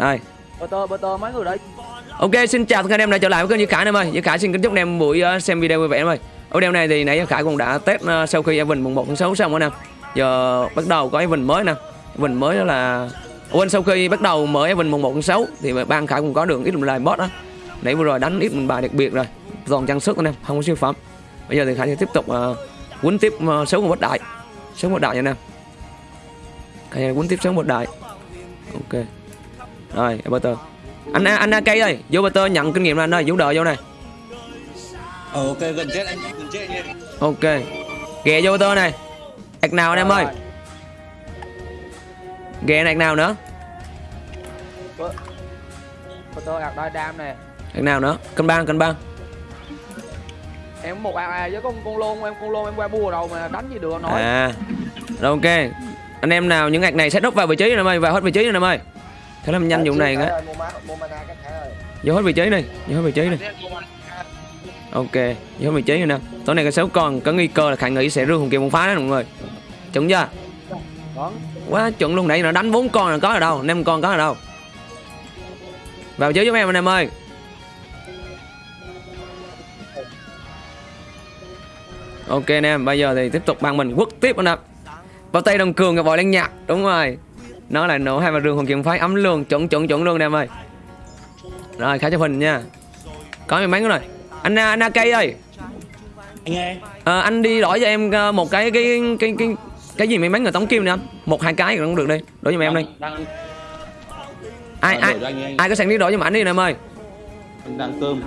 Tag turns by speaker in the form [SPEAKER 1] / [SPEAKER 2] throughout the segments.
[SPEAKER 1] Đây.
[SPEAKER 2] Butter, butter mấy người đấy.
[SPEAKER 1] Ok, xin chào tất cả anh em đã trở lại với kênh Duy Khải em ơi. Duy Khải xin kính chúc anh em buổi uh, xem video vui vẻ em ơi. Ở video này thì nãy Duy Khải cũng đã test uh, sau khi Evan mùng 1 tháng 6 xong rồi nè. Giờ bắt đầu có Evan mới nè. Evan mới đó là quên sau khi bắt đầu mở Evan mùng 1 tháng 6 thì ban Khải cũng có được ít lại boss đó. Nãy vừa rồi đánh ít bài đặc biệt rồi. Toàn trang sức anh em, không có siêu phẩm. Bây giờ thì Khải sẽ tiếp tục uh, quấn tiếp uh, số một đại. Số một đại nha anh em. Khải quấn tiếp số một đại. Ok. Rồi, Butter anh anh AK ơi vô Butter nhận kinh nghiệm là anh ơi vũ đợi vô này
[SPEAKER 3] Ờ ok gần chết anh gần chết anh
[SPEAKER 1] ok. Ghè vô Butter này. Ạc nào anh em ơi? Ghè này nào nữa?
[SPEAKER 2] Butter ạc đai đam nè.
[SPEAKER 1] ạc nào nữa? Cân băng cân băng
[SPEAKER 2] Em một ạc à với con con lôn em con lôn em qua bua đầu mà đánh gì được nói.
[SPEAKER 1] à rồi ok. Anh em nào những ạc này set up vào vị trí rồi em ơi vào hết vị trí rồi em ơi thế làm nhanh vụ này cái vô hết vị trí này vô hết vị trí này ok vô hết vị trí rồi nè. Tối nay cái số còn có nguy cơ là khải nghĩ sẽ rương hùng kiều một phá đó mọi người. Chuẩn chưa? Quá chuẩn luôn nãy nó đánh bốn con là có ở đâu năm con có ở đâu. Vào chơi giúp em anh em ơi. Ok anh em bây giờ thì tiếp tục bằng mình quất tiếp anh em. Vào tay đồng cường và vòi lên nhạc đúng rồi nó là nổ hai mà rừng hồn kiếm phái ấm luôn chuẩn chuẩn chuẩn luôn em ơi. Rồi khá chụp hình nha. Có may mắn rồi. Anh anh AK ơi.
[SPEAKER 3] Anh nghe.
[SPEAKER 1] Ờ, anh đi đổi cho em ờ, một cái cái cái cái cái gì may mắn người tống kim nè anh. Một hai cái cũng được đi. Đổi cho em
[SPEAKER 3] Đang
[SPEAKER 1] ai
[SPEAKER 3] Ờ,
[SPEAKER 1] ai
[SPEAKER 3] cho
[SPEAKER 1] ai có sẵn đi đổi cho anh đi nè em ơi.
[SPEAKER 3] Anh đang cơm.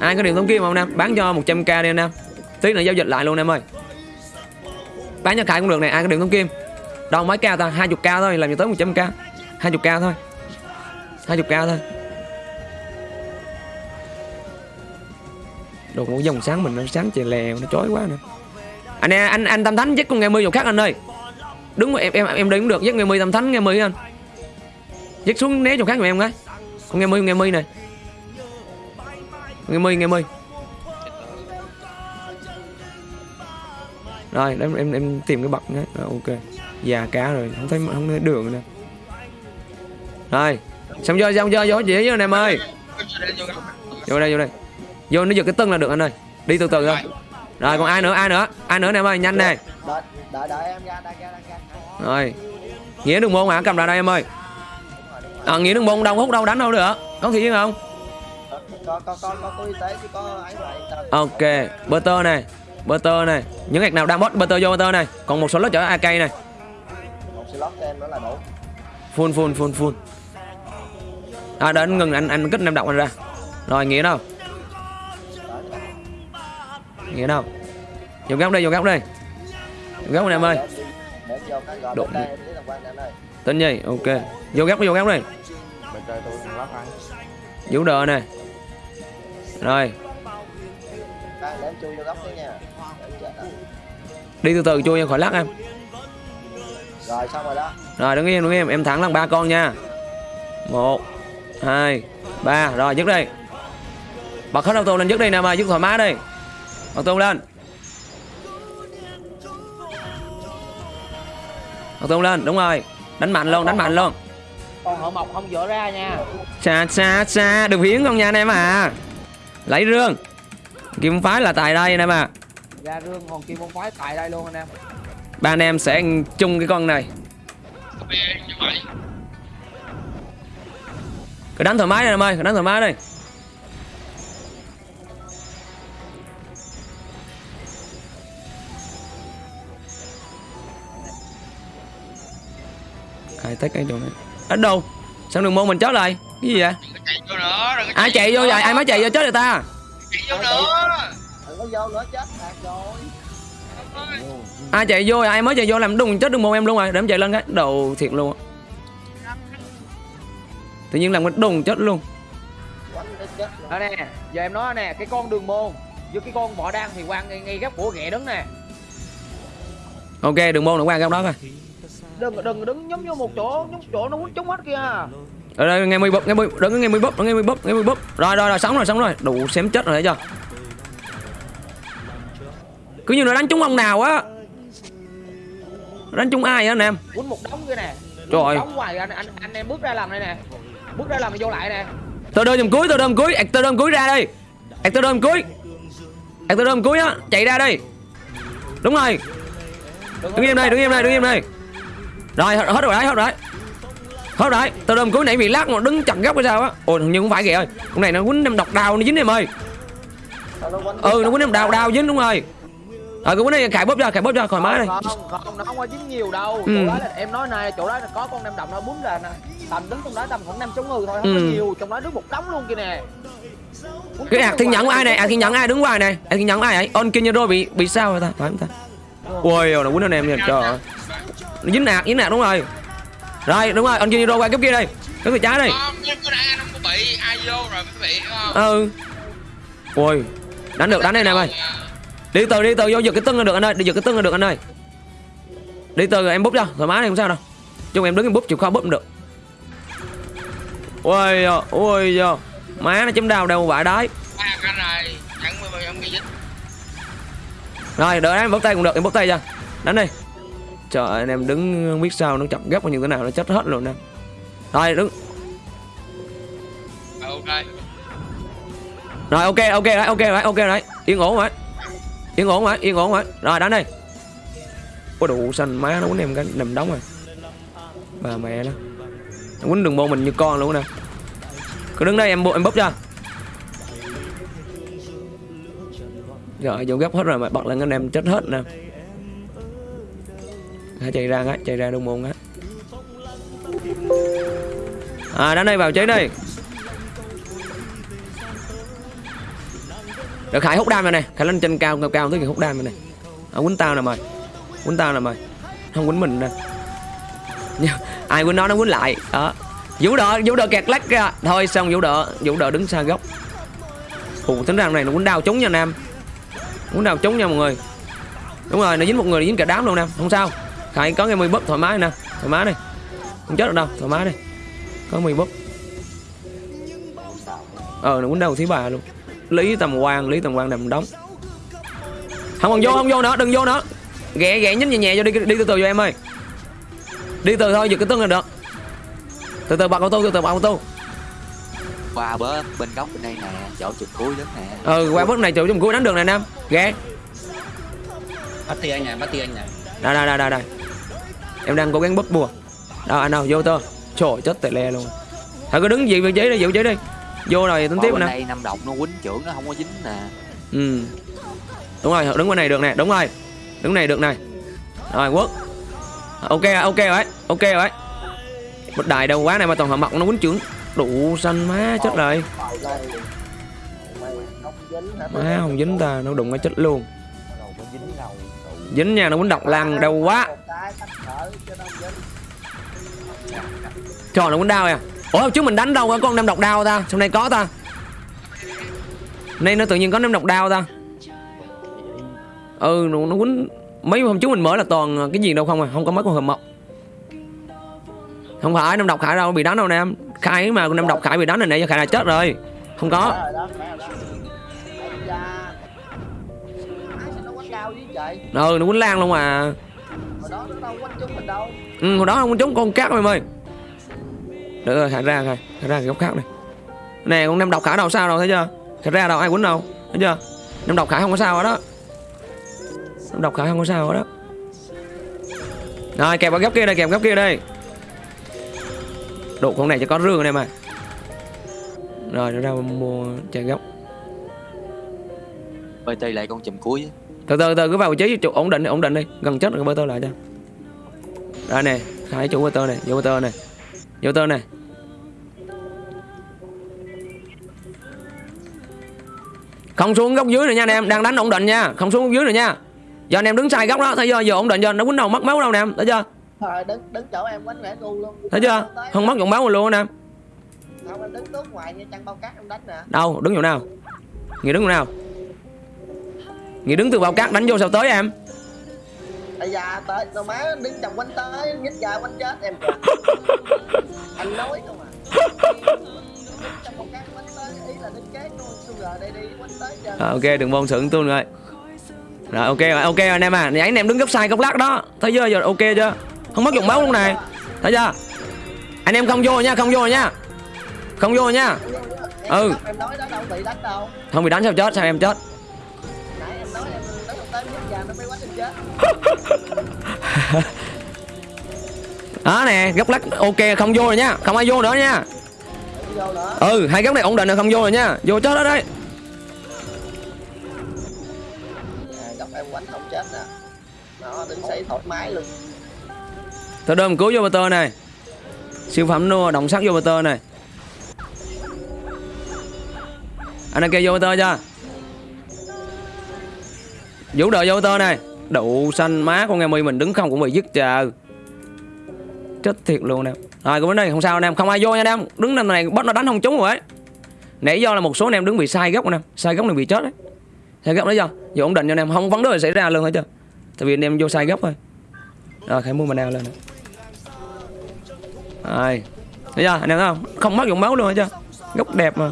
[SPEAKER 1] ai có điện tống kim không nam bán cho 100k đi anh em. Tí nữa giao dịch lại luôn em ơi. Bán cho khải cũng được này ai có điện tống kim đâu mấy cao ta 20k thôi làm gì tới 100k 20k thôi. 20k thôi. Đồ một dòng sáng mình nó sáng chè lèo nó chói quá nè anh em anh anh tâm thánh dắt con nghe mươi vào khác anh ơi. Đúng rồi em em em đi cũng được dắt nghe mươi tâm thánh nghe mươi anh. Dắt xuống né chỗ khác giùm em cái con nghe mươi nghe mươi này. Nghe mươi nghe mươi rồi em em em tìm cái bậc nhé. Rồi, ok già cá rồi không thấy không thấy đường nữa. Rồi xong chơi xong chơi vô chỉ với anh em ơi. Vô đây vô đây. Vô nó giật cái tân là được anh ơi. Đi từ từ thôi. Rồi còn ai nữa ai nữa? Ai nữa anh em ơi nhanh nè. Rồi nghĩa đường môn hả? Cầm ra đây em ơi. À, nghĩa đường môn đâu hút đâu đánh đâu được. Có khi chứ không? Ok butter này butter này những hạt nào đang bot butter vô butter này còn một số lớp chở ak này
[SPEAKER 4] slot cho em nữa là đủ.
[SPEAKER 1] Full full full full. À đợi anh ngừng anh anh kích năm động anh ra. Rồi nghĩa đâu? Nghĩa đâu? Vô góc đây vô góc đây vô góc này em ơi. Đụng. tên gì? Ok. Vô góc vô góc đây vũ đờ nè. Rồi. Đi từ từ chui em khỏi lắc em
[SPEAKER 4] rồi xong rồi đó.
[SPEAKER 1] Rồi đứng yên đứng yên em thẳng lần ba con nha. Một hai ba. Rồi dứt đi. Bật hết auto lên dứt đi nè mà dứt thoải mái đi. Auto lên. Auto lên đúng rồi. Đánh mạnh luôn đánh mạnh luôn.
[SPEAKER 2] Còn hậu mộc không dỡ ra nha.
[SPEAKER 1] xa xa xa. Đừng hiến con nha anh em à. Lấy rương. Kim phái là tại đây anh em à.
[SPEAKER 2] Ra rương còn kim phái tại đây luôn anh em
[SPEAKER 1] ba anh em sẽ ăn chung cái con này. Cứ đánh thoải mái đi em ơi, cứ đánh thoải mái đi. Ai tách cái chỗ này. Ở đâu? Sao đường môn mình chết lại? Cái gì vậy?
[SPEAKER 5] Chạy vô nữa đừng
[SPEAKER 1] ai chạy vô vậy? Ai mới chạy vô chết rồi ta?
[SPEAKER 5] Chạy vô nữa
[SPEAKER 4] đừng có vô nữa, chết rồi
[SPEAKER 1] ai chạy vô ai mới chạy vô làm đùng chết đường môn em luôn rồi để em chạy lên cái đầu thiệt luôn á. tự nhiên làm cái đùng chết luôn
[SPEAKER 2] Đó nè, giờ em nói nè, cái con đường môn với cái con võ đan thì quan ngay, ngay góc của ghẹ đứng nè.
[SPEAKER 1] ok đường môn nó qua góc đó coi
[SPEAKER 2] Đừng đừng đứng giống như một chỗ, giống chỗ nó quýnh trúng hết kìa.
[SPEAKER 1] ở đây nghe mười búp nghe mười đừng nghe mười đừng nghe mười búp nghe mười búp rồi rồi rồi sống rồi sống rồi đủ xém chết rồi thấy chưa cứ như nó đánh trúng ông nào á đánh trúng ai anh em
[SPEAKER 2] Quýnh một đống kia nè.
[SPEAKER 1] Trời ơi.
[SPEAKER 2] Đóng hoài anh anh anh em bước ra làm đây nè. Bước ra làm vô lại nè.
[SPEAKER 1] Tơ đơm giùm cuối, tơ đơm cuối, tơ đơm cuối ra đây. Ạc tơ đơm cuối. Tơ đơm cuối á, chạy ra đây. Đúng rồi. Đứng im đây, đứng im đây, đứng im đây. Rồi, hết rồi đấy, hết rồi đấy. Hết rồi tơ đơm cuối nãy bị lắc mà đứng chặt góc hay sao á. Ồ, hình như không phải kìa ơi. Con này nó quýnh em độc đào nó dính em ơi. Ừ, nó quýnh em đào đào dính đúng rồi. Rồi, cái quýnh này cài bóp ra, cài bóp ra khỏi má này.
[SPEAKER 2] Không, không, nó không có dính nhiều đâu.
[SPEAKER 1] Ừ.
[SPEAKER 2] Chỗ đó là em nói này, chỗ đó là có con nem đồng nó bún ra nè. Tầm đứng trong đó tầm khoảng năm sáu người thôi, không có
[SPEAKER 1] Ừ.
[SPEAKER 2] nhiều. Trong đó đứng một đống luôn kia nè.
[SPEAKER 1] Cái ạc thiên nhẫn ai này? Ạc thiên nhẫn ai đứng ngoài này? Ạc thiên nhẫn ai ấy? On Kinero bị bị sao rồi ta? Phải không ta? Ôi, nó quýnh anh em nha, trời ơi. Nó dính nạt, dính nạt đúng rồi. Rồi, đúng rồi, On Kinero qua cái kia đây. Cái người trái đây.
[SPEAKER 5] Có rồi?
[SPEAKER 1] Ừ. Ôi, đánh được, đánh đây nè em ơi. Đi từ đi từ vô giật cái tưng là được anh ơi, đi giật cái tưng là được anh ơi. Đi từ rồi em búp cho, thoải mái này không sao đâu. Chung em đứng em búp chịu khó búp cũng được. Ôi giời, ôi giời. Má nó chấm đau
[SPEAKER 5] giờ không bị dính.
[SPEAKER 1] Rồi, đợi em bóp tay cũng được, em bóp tay cho. Đánh đi. Trời anh em đứng không biết sao nó chọc gấp nhiêu thế nào nó chết hết luôn nè. Rồi, đứng.
[SPEAKER 5] Ok.
[SPEAKER 1] Rồi ok ok đấy, ok đấy, ok đấy. Yên ổn rồi. Yên ổn rồi, yên ổn rồi. Rồi đánh đi. có đủ xanh má nó quýnh em cái nằm đóng rồi. Bà mẹ nó. Nó quýnh đường môn mình như con luôn nè. Cứ đứng đây em bộ em bóp cho. Rồi vô gấp hết rồi mà bật lên anh em chết hết nè. Hãy chạy ra á, chạy ra đường môn á. À đánh đây vào cháy đây. Rồi Khải hút đam rồi này Khải lên trên cao cao cao tới kìa hút đam rồi này à, Quýnh tao nè mày. Quýnh tao nè mày. Không quýnh mình nè. Ai quýnh nó nó quýnh lại. Đó. Vũ đỡ Vũ đỡ kẹt lách ra. Thôi xong Vũ đỡ Vũ đỡ đứng xa góc. Ồ tính ra này nó quýnh đau trúng nha Nam. Quýnh đau trúng nha mọi người. Đúng rồi nó dính một người nó dính cả đám luôn Nam. Không sao. Khải có cái mười búp thoải mái nè. Thoải mái đi. Không chết được đâu Thoải mái đi. Có mười búp. Ờ nó quýnh đau thứ ba luôn. Lý tầm quan Lý tầm quan nằm đóng. Không còn vô không vô nữa đừng vô nữa. Ghẹ ghẹ nhích nhẹ nhẹ vô đi đi từ từ cho em ơi. Đi từ thôi giật cái tưng là được. Từ từ bật auto từ từ bật auto
[SPEAKER 6] qua bớ bên góc bên đây nè chỗ chụp cuối đất nè.
[SPEAKER 1] Ừ qua bước này chỗ trong cuối đánh được nè Nam. Ghẹ.
[SPEAKER 3] Bắt ti anh này, bắt ti anh này.
[SPEAKER 1] Đây đây đây đây đây. Em đang cố gắng búp bùa. Đâu anh đâu vô tơ. Trời chết tệ le luôn. Thôi cứ đứng vị vị trí đi vị trí đi Vô rồi tính tiếp nè.
[SPEAKER 6] đây năm động nó quýnh trưởng nó không có dính nè.
[SPEAKER 1] Ừ. Đúng rồi đứng bên này được nè đúng rồi. Đứng này được này Rồi quốc Ok ok rồi ok rồi. Bật đại đâu quá này mà toàn họ mặc nó quýnh trưởng. Đủ xanh má chết rồi.
[SPEAKER 4] dính hả?
[SPEAKER 1] Má không dính ta nó đụng cái chết luôn.
[SPEAKER 4] Dính
[SPEAKER 1] nha nó quýnh độc lăng đâu quá. Trời nó quýnh đau à Ủa trước mình đánh đâu có con năm độc đau ta. Trong này có ta. Nay nó tự nhiên có năm độc đau ta. Ừ nó, nó quýnh. Mấy hôm trước mình mở là toàn cái gì đâu không à. Không có mấy con hầm mọc Không phải năm độc khải đâu bị đánh đâu nè. Em Khải mà năm độc khải bị đánh này giờ khải là chết rồi. Không có. Ừ nó quýnh lan luôn mà.
[SPEAKER 4] Hồi đó nó đâu quánh chúng mình đâu.
[SPEAKER 1] Ừ hồi đó không trúng con cát em ơi Được rồi khải ra rồi Khải ra cái góc khác này. Nè con năm độc khải đâu sao đâu thấy chưa? Khải ra đâu ai quýnh đâu Thấy chưa? Năm độc khải không có sao hết đó. Năm độc khải không có sao hết đó. Rồi kẹp vào góc kia đây kẹp góc kia đây. Độ con này cho có rương này mà. Rồi nó ra mua chạy góc
[SPEAKER 6] bt lại con chùm cuối
[SPEAKER 1] từ từ từ cứ vào vị trí chỗ ổn định đi, ổn định đi. Gần chết rồi bơ tơ lại cho. Rồi nè khai chủ bơ tơ này vô bơ tơ này vô tơ này. Không xuống góc dưới nữa nha anh em đang đánh ổn định nha. Không xuống góc dưới nữa nha. Giờ anh em đứng sai góc đó thấy chưa? Giờ ổn định giờ nó quýnh đầu mất máu đâu nè em thấy chưa?
[SPEAKER 4] Đứng đứng chỗ em quánh ngu luôn.
[SPEAKER 1] Thấy chưa? Không mất dụng máu luôn nè em.
[SPEAKER 4] Không em đứng tốt ngoài như chăn bao cát em đánh nè.
[SPEAKER 1] Đâu đứng chỗ nào? Nghĩa đứng chỗ nào? Nghĩa đứng từ bao cát đánh vô sao tới em
[SPEAKER 4] Ây da tới tao má đứng chồng quánh tới nhích ra quánh chết em. Anh nói không à Đứng trong bao cát quánh tới ý là đứng kế luôn Xu gờ đây đi quánh tới giờ.
[SPEAKER 1] Rồi, ok đừng mong sượng tuôn rồi. Rồi ok rồi ok rồi anh em à. Nãy anh em đứng góc sai góc lát đó. Thấy chưa? Giờ ok chưa? Không mất dùng máu luôn này. Thấy chưa? Anh em không vô nha không vô nha. Không vô nha. Ừ. không bị đánh sao chết sao em chết đó nè, góc lắc ok, không vô rồi nha. Không ai vô nữa nha. Ừ hai góc này ổn định rồi, không vô rồi nha. Vô chết đó đấy.
[SPEAKER 4] Góc em quánh không chết nè nó đứng xây thoải mái luôn
[SPEAKER 1] tôi đơm cứu vô motor này. Siêu phẩm nua, động sắc vô motor này. Anh đang kêu vô motor chưa? Vũ đội vô tơ này. Đậu xanh má con nghe mi mình đứng không cũng bị dứt chờ. Chết thiệt luôn nè. Rồi cũng đến đây không sao anh em. Không ai vô nha anh em. Đứng năm này, bắt nó đánh không trúng rồi ấy. Nãy do là một số anh em đứng bị sai góc anh em. Sai góc này bị chết đấy sai góc đấy chưa giờ ổn định cho anh em. Không vấn đề xảy ra luôn hết chưa tại vì anh em vô sai góc thôi. Rồi khai mua nào lên nè. Rồi. Thấy chưa? Anh em thấy không? Không mất dụng máu luôn hết chưa góc đẹp mà.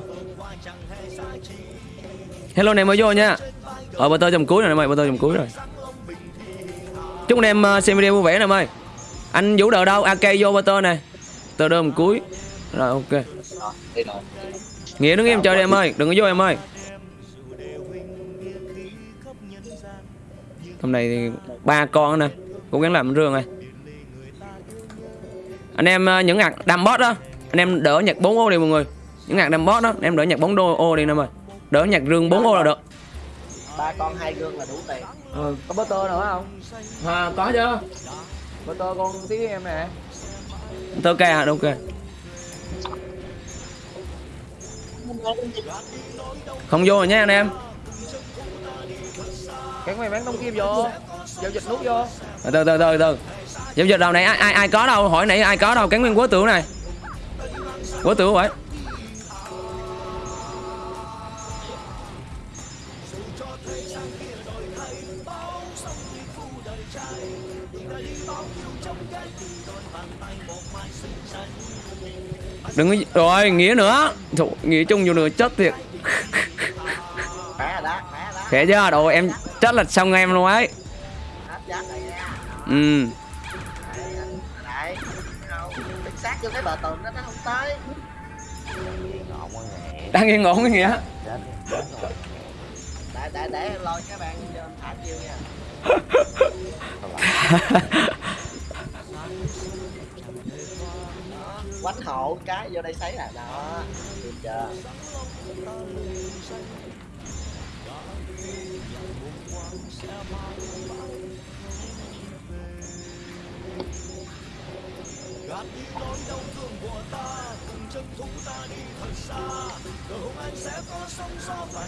[SPEAKER 1] Hello anh em mới vô nha. Ờ bà tơ chầm cuối rồi em ơi bà tơ chầm cuối rồi. Chúc anh em ờ, xem video vui vẻ nè em ơi. Anh vũ đợi đâu ak vô bà tơ này tơ đơm cuối. Rồi, ok. Nghĩa đứng im chơi đi, em ơi. Đừng có vô, em ơi. Hôm nay thì ba con nè. Cố gắng làm rương này. Anh em ờ, những ngặt đam bot đó. Anh em đỡ nhặt 4 ô đi, mọi người. Những ngặt đam bot đó, anh em đỡ nhặt 4 đô ô đi em ơi. Đỡ nhặt rương 4 ô là được
[SPEAKER 4] ba con hai gương là đủ tiền.
[SPEAKER 2] Ừ, có bơ tơ nữa không?
[SPEAKER 1] À, có chưa?
[SPEAKER 2] Bơ tơ con tí em nè.
[SPEAKER 1] Tơ ca à, ok không vô rồi nha anh em.
[SPEAKER 2] Cắn mày bán tông kim vô. Giao dịch nút vô.
[SPEAKER 1] Từ từ từ từ. Từ giao dịch đầu này ai ai ai có đâu? Hỏi nãy ai có đâu? Cắn nguyên quá tưởng này. Quá tưởng vậy đừng có rồi nghĩa nữa. Nghĩa chung vô nữa chết thiệt.
[SPEAKER 4] Khỏe
[SPEAKER 1] chưa? Đồ em chết là xong em luôn ấy. Ừ. Đang yên ổn cái nghĩa.
[SPEAKER 4] Để để để em lôi các bạn thả chiêu nha quánh hộ cái vô đây sấy là đó. Được chưa?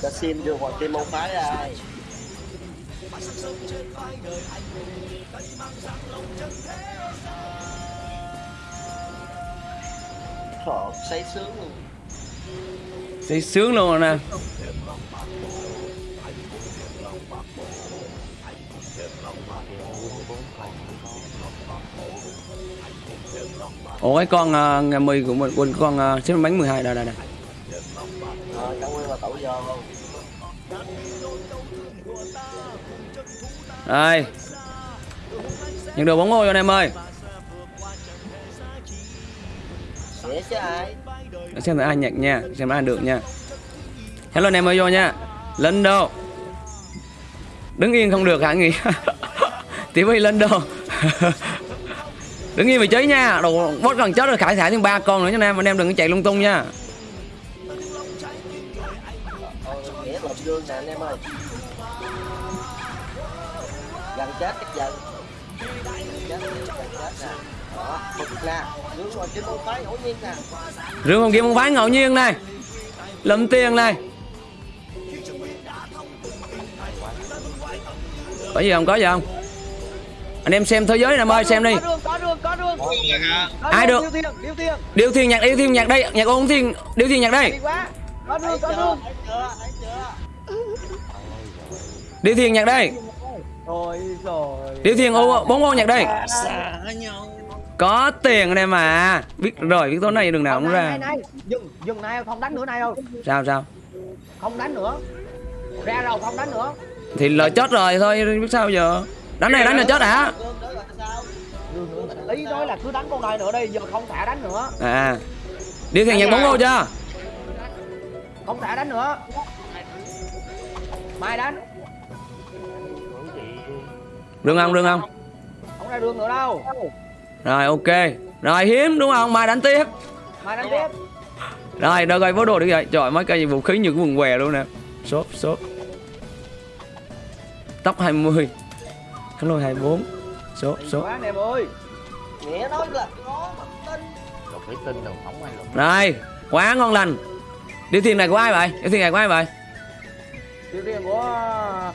[SPEAKER 4] Ta xin đưa hoàng kim môn phái đây Trời say sướng luôn.
[SPEAKER 1] Thấy sướng luôn rồi nè. Ủa cái con uh, ngày 10 của mình quên con uh, xếp bánh 12 đây đây đây.
[SPEAKER 4] Rồi, luôn.
[SPEAKER 1] Đây. Nhận được bóng ngôi cho anh em ơi
[SPEAKER 4] Ai?
[SPEAKER 1] Để Xem thử ai nhặt nha Xem ai được nha. Hello anh em ơi vô nha. Lên đâu Đứng yên không được hả nghỉ TV lên đâu Đứng yên vị trí nha. Đồ bớt gần chết rồi khải thả thêm ba con nữa cho anh em Anh em đừng có chạy lung tung nha.
[SPEAKER 4] Gần chết cách dần
[SPEAKER 1] Rương hồng kim không phái ngẫu nhiên này. Lấm tiền này. Có gì không? Có gì không? Anh em xem thế giới này em ơi xem đi. Ai được?
[SPEAKER 2] điêu
[SPEAKER 1] thiên nhạc điêu thiên nhạc đây. Nhạc ôn thiên điêu thiên nhạc đây.
[SPEAKER 2] Đi quá. Có đường
[SPEAKER 4] Thấy
[SPEAKER 2] có
[SPEAKER 4] chưa,
[SPEAKER 2] đường.
[SPEAKER 4] thấy chưa, thấy chưa?
[SPEAKER 1] Điêu thiên nhạc đây. Điêu thiên ô bốn ô nhạc đây.
[SPEAKER 3] Xả nhau
[SPEAKER 1] Có tiền đây mà. Biết rồi biết tối nay đường nào cũng ra.
[SPEAKER 2] này này dừng dừng này không đánh nữa này đâu.
[SPEAKER 1] Sao sao?
[SPEAKER 2] Không đánh nữa. Ra rồi không đánh nữa.
[SPEAKER 1] Thì lời chết rồi thôi biết sao giờ? Đánh này đánh là chết hả?
[SPEAKER 2] Ý nói là cứ đánh con này nữa đi giờ không thả đánh nữa.
[SPEAKER 1] À. Điều thiền nhặt bóng vô chưa?
[SPEAKER 2] Không thả đánh nữa. Mai đánh.
[SPEAKER 1] Rương không rương không?
[SPEAKER 2] Không ra đường nữa đâu
[SPEAKER 1] rồi ok. Rồi hiếm đúng không? Mai đánh tiếp.
[SPEAKER 2] Mai đánh tiếp.
[SPEAKER 1] Rồi đâu coi bố đồ đi vậy. Trời mấy cây vũ khí như cái quần què luôn nè. Xốp xốp tóc 20 khánh lôi 24 xốp xốp
[SPEAKER 2] quá anh em ơi
[SPEAKER 4] nghĩa nói là có mặt tin
[SPEAKER 2] lục thủy tinh đâu không ai lục.
[SPEAKER 1] Rồi quá ngon lành. Điều thiền này của ai vậy? Điều thiền này của ai vậy?
[SPEAKER 2] Tiêu tiên của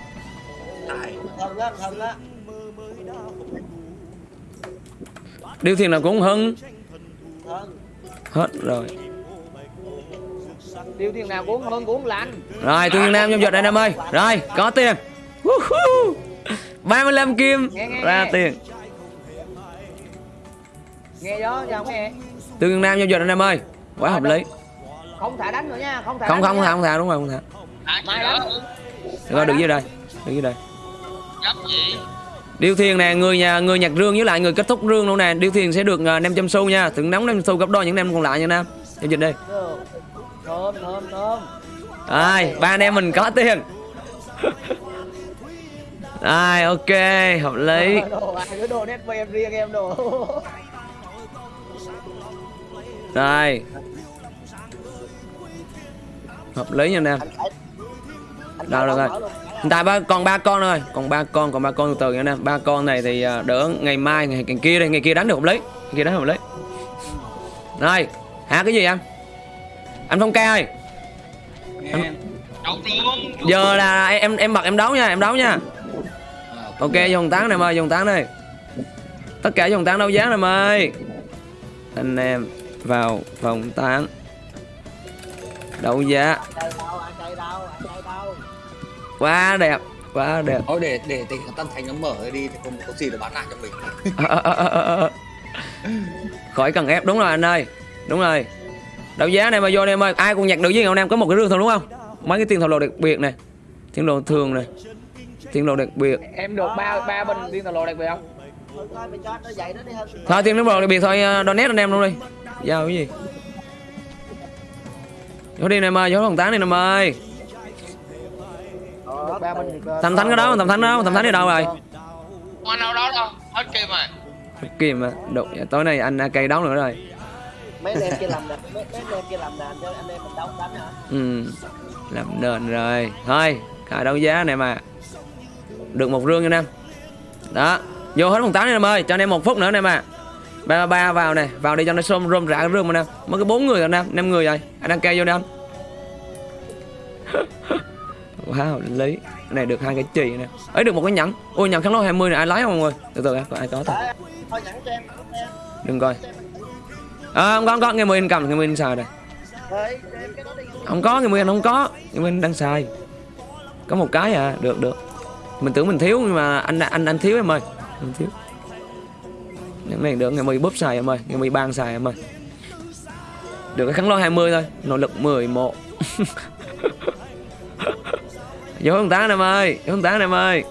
[SPEAKER 4] thân á thân á
[SPEAKER 1] điều thiền nào cũng hưng.
[SPEAKER 4] Thân
[SPEAKER 1] hết rồi.
[SPEAKER 2] Tiêu tiên nào cũng hơn cũng lạnh
[SPEAKER 1] rồi tiêu thiên nam trong giật đây em ơi. Rồi có tiền. Woohoo. 35 kim.
[SPEAKER 2] Nghe, nghe,
[SPEAKER 1] ra
[SPEAKER 2] nghe.
[SPEAKER 1] tiền.
[SPEAKER 2] Nghe đó không nghe?
[SPEAKER 1] Thiên nam trong giật anh em ơi. Quá hợp lý.
[SPEAKER 2] Không thả đánh nữa nha không thả
[SPEAKER 1] không không
[SPEAKER 2] nha.
[SPEAKER 1] không thả đúng rồi không thả.
[SPEAKER 2] Mai đánh
[SPEAKER 1] Được rồi, đứng dưới đây đứng dưới đây.
[SPEAKER 5] Gấp gì?
[SPEAKER 1] Điêu Thiền nè, người nhà người nhặt rương với lại người kết thúc rương luôn nè. Điêu Thiền sẽ được uh, 500 xu nha. Thưởng nóng 500 xu gấp đôi những năm còn lại nha Nam. Giao dịch đi.
[SPEAKER 2] Thơm thơm thơm
[SPEAKER 1] Rồi, ba anh em mình có tiền. Rồi, ok, hợp lý.
[SPEAKER 2] đồ ai nét em riêng em đồ
[SPEAKER 1] Rồi. Hợp lý nha Nam.
[SPEAKER 4] anh
[SPEAKER 1] Đâu được rồi. Tại ba còn ba con rồi còn ba con, còn ba con từ từ nha nè Ba con này thì à, đỡ ngày mai ngày, ngày kia đây, ngày kia đánh được không lấy Ngày kia đánh không lấy Rồi, hả cái gì em? Anh Phong ca ơi,
[SPEAKER 3] em
[SPEAKER 1] giờ là em em bật em đấu nha, em đấu nha. Ok, dùng tán này em ơi, dùng tán đây. Tất cả dùng tán đấu giá này em ơi. Anh em vào phòng tán. Đấu giá quá đẹp, quá đẹp.
[SPEAKER 3] thôi để để thằng Tân Thành nó mở đi thì không có gì để bán lại cho mình
[SPEAKER 1] Ờ, ờ, ờ, ờ, ờ. Khỏi cần ép đúng rồi anh ơi. Đúng rồi. Đấu giá này mà vô đây em ơi, ai cũng nhặt được với anh em có một cái rương thôi đúng không? Mấy cái tiền thầu lồ đặc biệt này. Tiền đồ thường này. Tiền đồ đặc biệt.
[SPEAKER 2] em được ba ba bình tiên tàu lộ đặc biệt không
[SPEAKER 4] thôi coi mày cho nó dậy nó đi hơn
[SPEAKER 1] Thôi tiền đồ đặc biệt thôi, uh, donate anh em luôn đi. Giao cái gì? Vô đi này em ơi, vô phòng tán đi em ơi. Thầm thánh cái đó, thầm thánh đó, thầm thánh đi đâu rồi?
[SPEAKER 5] Không ăn đâu đó đâu. Hết kim rồi.
[SPEAKER 1] Kìm mà, đụng tối nay anh cây đấu nữa rồi.
[SPEAKER 4] mấy anh em kia làm nền mấy, mấy anh em kia làm nền cho anh em mình đâu đánh hả
[SPEAKER 1] Ừ, làm nền rồi. Thôi, khai đấu giá này mà. Được một rương nha em. Đó, vô hết phòng tán đi em ơi, cho anh em một phút nữa anh em à. Ba ba ba vào nè, vào đi cho nó xôm rôm rã cái rương mà nè. Mới có bốn người rồi nè, năm người rồi. Anh đăng ký vô nè anh. wow, lý. Cái này được hai cái chì nè. Ấy được một cái nhẫn. Ôi nhẫn kháng lô 20 này ai lấy không mọi người? Từ từ em, có ai có thôi. Đừng coi. À, không có, không có, nghe Nguyên cầm, nghe Nguyên xài đây. Không có, nghe Nguyên không có. Nghe Nguyên đang xài. Có một cái à, được được. Mình tưởng mình thiếu nhưng mà anh anh anh thiếu em ơi. Anh thiếu. Những này được ngày 10 bóp xài em ơi, ngày 10 ban xài em ơi. Được cái kháng lô 20 thôi, nội lực 11. Vô không tán em ơi, vô không tán em ơi.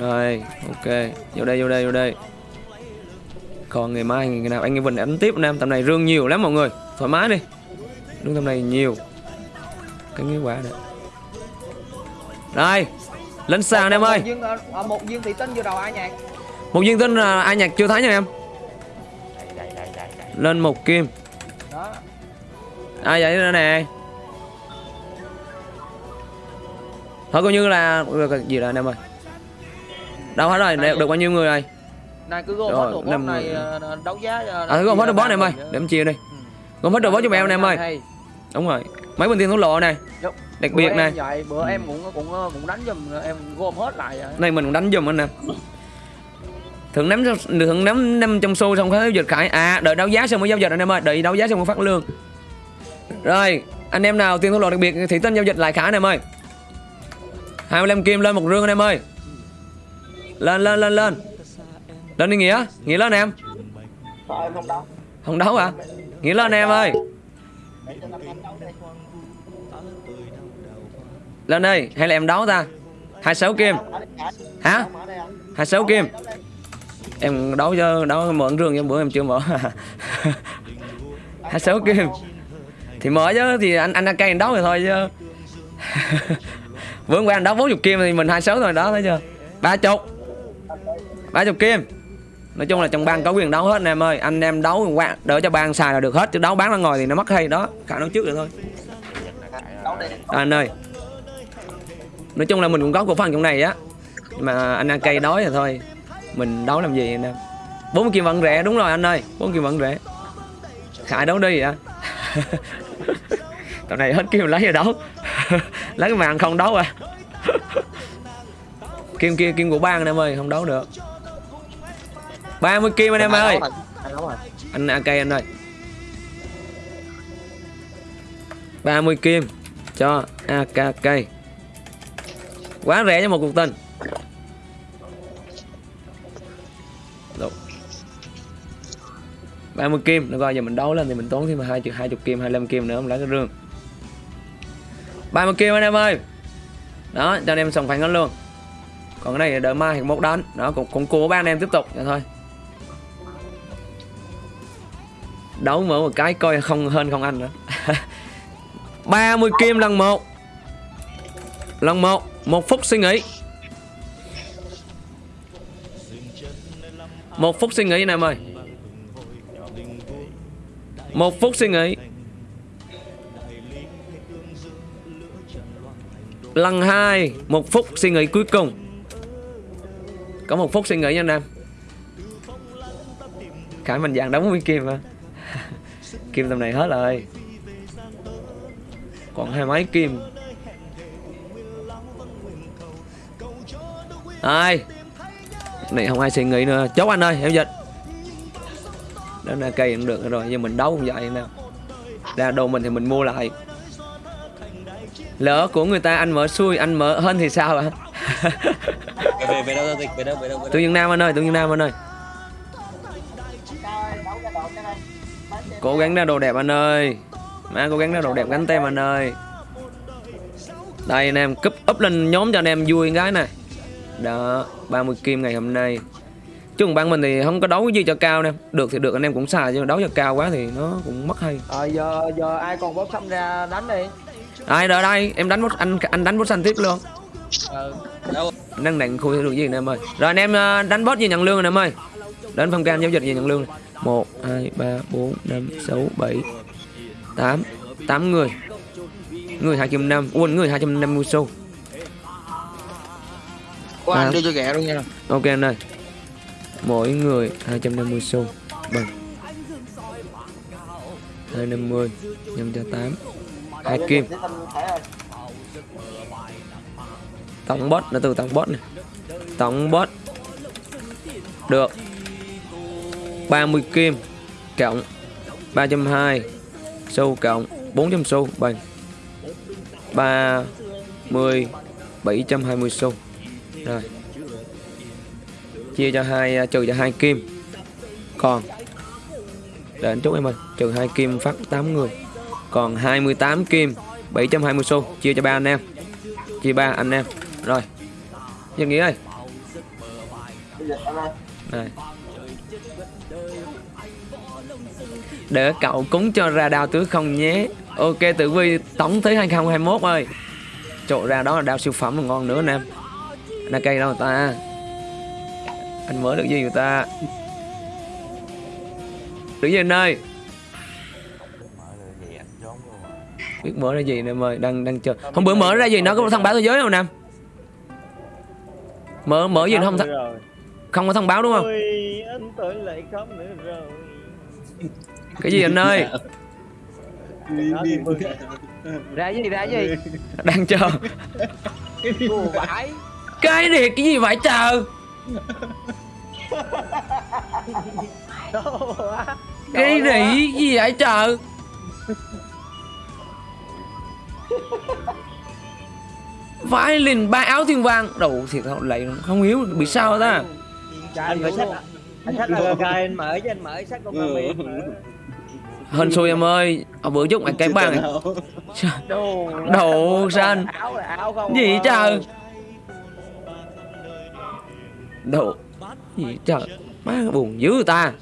[SPEAKER 1] Rồi, ok, vô đây, vô đây, vô đây. Còn ngày mai ngày nào anh em Vinh đánh tiếp anh em, tầm này rương nhiều lắm mọi người, thoải mái đi. Rương tầm này nhiều. Cái nghĩa quả nữa. Rồi, lên sàn anh em ơi.
[SPEAKER 2] một viên thị tinh vừa đầu ai nhạc
[SPEAKER 1] Một viên tinh là ai nhạc chưa thấy nha em. Lên một kim.
[SPEAKER 2] đó
[SPEAKER 1] Ai vậy nữa nè. Thôi coi như là được gì anh em ơi. Đâu hết rồi, được, được bao nhiêu người rồi?
[SPEAKER 2] này cứ gom
[SPEAKER 1] Rồi,
[SPEAKER 2] hết đồ boss này ờ, đấu giá
[SPEAKER 1] À thôi gom hết đồ boss này em ơi, để em chia đi. Gom hết đồ boss cho mèo nè em ơi. Đúng rồi. Mấy bên tiền thổ lộ này. Đặc biệt này.
[SPEAKER 2] vậy bữa em cũng cũng cũng đánh giùm em gom hết lại.
[SPEAKER 1] Này mình cũng đánh giùm anh nè. Thưởng nắm thưởng nắm năm trong xu xong phải giao dịch khải. À, đợi đấu giá xong mới giao dịch anh em ơi, đợi đấu giá xong mới phát lương. Rồi, anh em nào tiền thổ lộ đặc biệt thì tên giao dịch lại khải anh em ơi. 25 kim lên một rương anh em ơi. Lên lên lên lên. Lên đi nghĩa, nghĩa lên em.
[SPEAKER 4] không đâu
[SPEAKER 1] Không đấu à? Nghĩa lên em ơi. Lên đi, hay là em đấu ta? 26 kim. Hả? 26 kim em đấu cho đấu mở rương cho bữa em chưa mở 26 kim thì mở chứ thì anh anh AK đấu rồi thôi chứ bữa qua anh đấu 40 kim thì mình 26 rồi đó thấy chưa? Ba chục. Ba chục kim. Nói chung là trong bang có quyền đấu hết anh em ơi. Anh em đấu qua đỡ cho bang xài là được hết chứ đấu bán ra ngồi thì nó mất hay đó. Khả đấu trước được thôi. À, anh ơi. Nói chung là mình cũng có cổ phần trong này á. Nhưng mà anh ăn cây đói rồi thôi. Mình đấu làm gì anh em? Bốn kim vẫn rẻ đúng rồi anh ơi. Bốn kim vẫn rẻ. Khải đấu đi vậy tầm này hết kim lấy rồi đấu lấy cái màn không đấu à. Kim kia kim của bang anh em ơi không đấu được. 30 kim anh em ơi.
[SPEAKER 4] Anh đấu rồi.
[SPEAKER 1] anh AK anh ơi. 30 kim cho AKK quá rẻ cho một cuộc tình. Được. 30 kim được rồi giờ mình đấu lên thì mình tốn thêm hai chục hai chục kim 25 kim nữa mình lấy cái rương 30 kim anh em ơi. Đó, cho anh em sòng phẳng hết luôn. Còn cái này đợi mai thì một đánh. Đó, cũng cũng cố ba anh em tiếp tục, vậy thôi. Đấu mở một cái coi không hơn không anh nữa. 30 kim lần một. Lần một một phút suy nghĩ. Một phút suy nghĩ anh em ơi. Một phút suy nghĩ. Lần hai, một phút suy nghĩ cuối cùng. Có một phút suy nghĩ nha anh em. Khải mình vàng đóng với kim hả kim tầm này hết rồi. Còn hai máy kim. Ai? Này không ai suy nghĩ nữa. Chốt anh ơi, em dịch. Đó là cây cũng được rồi, nhưng mình đấu cũng vậy nè. Ra đồ mình thì mình mua lại lỡ của người ta anh mở xui anh mở hơn thì sao ạ?
[SPEAKER 3] Về về đâu giao dịch? Về đâu về đâu đâu?
[SPEAKER 1] Dương nam anh ơi tương dương nam anh ơi. Cố gắng ra đồ đẹp anh ơi. Má cố gắng ra đồ đẹp gắn tem anh ơi. Đây anh em cúp up lên nhóm cho anh em vui cái này. Đó 30 kim ngày hôm nay. Chứ còn ban mình thì không có đấu cái gì cho cao nè. Được thì được anh em cũng xài chứ đấu cho cao quá thì nó cũng mất hay.
[SPEAKER 2] Ờ giờ giờ ai còn bóp xăm ra đánh đi
[SPEAKER 1] ai đợi đây em đánh bút anh anh đánh bút xanh tiếp luôn.
[SPEAKER 2] Ừ
[SPEAKER 3] đâu?
[SPEAKER 1] Đang đặng khui được gì anh em ơi? Rồi anh em ờ, đánh bot gì nhận lương anh em ơi. Đến phong can giao dịch gì nhận lương. Một hai ba bốn năm sáu bảy tám. Tám người. Người hai trăm năm. Quên người hai trăm năm mươi xu.
[SPEAKER 2] Có
[SPEAKER 1] À.
[SPEAKER 2] anh đưa cho ghẹ luôn nha.
[SPEAKER 1] Ok anh ơi. Mỗi người 250 xu. Bằng. 250 nhân cho 8 hai kim. tổng bot nó từ tổng bot này. Tổng bot. Được. 30 kim. Cộng 320 xu cộng 400 xu. Bằng 30 720 xu. Rồi. Chia cho hai à, trừ cho hai kim. Còn. Để anh chúc em ơi trừ hai kim phát 8 người còn 28 kim 720 xu, chia cho ba anh em. Chia ba anh em. Rồi Dân Nghĩa ơi. Này để cậu cúng cho ra đao tứ không nhé. Ok, tử vi tổng tới 2021 ơi. Trộn ra đó là đao siêu phẩm là ngon nữa anh em là cây đâu người ta? Anh mới được gì người ta? Được gì anh ơi. Biết mở ra gì anh em ơi đang đang chờ. Hôm bữa mở ra gì nó có thông báo thế giới không nam mở mở gì nó không th- không có thông báo đúng không?
[SPEAKER 7] Ôi, anh tới lại khóc nữa rồi.
[SPEAKER 1] cái gì anh ơi?
[SPEAKER 7] Mừng.
[SPEAKER 2] Ra gì ra gì?
[SPEAKER 1] Đang chờ. Cái này cái gì vậy chờ cái này cái gì vậy chờ vãi liền ba áo thiên vàng đầu thiệt không lại không hiểu bị sao ta
[SPEAKER 7] Anh phải sách anh sách AKK anh mở chứ anh mở sách con anh mở.
[SPEAKER 1] hên xui em ơi ở bữa chút mà cái bàn
[SPEAKER 2] Đồ
[SPEAKER 1] Đồ
[SPEAKER 2] là không
[SPEAKER 1] gì
[SPEAKER 2] à.
[SPEAKER 1] trời Đồ Gì trời Má buồn dữ ta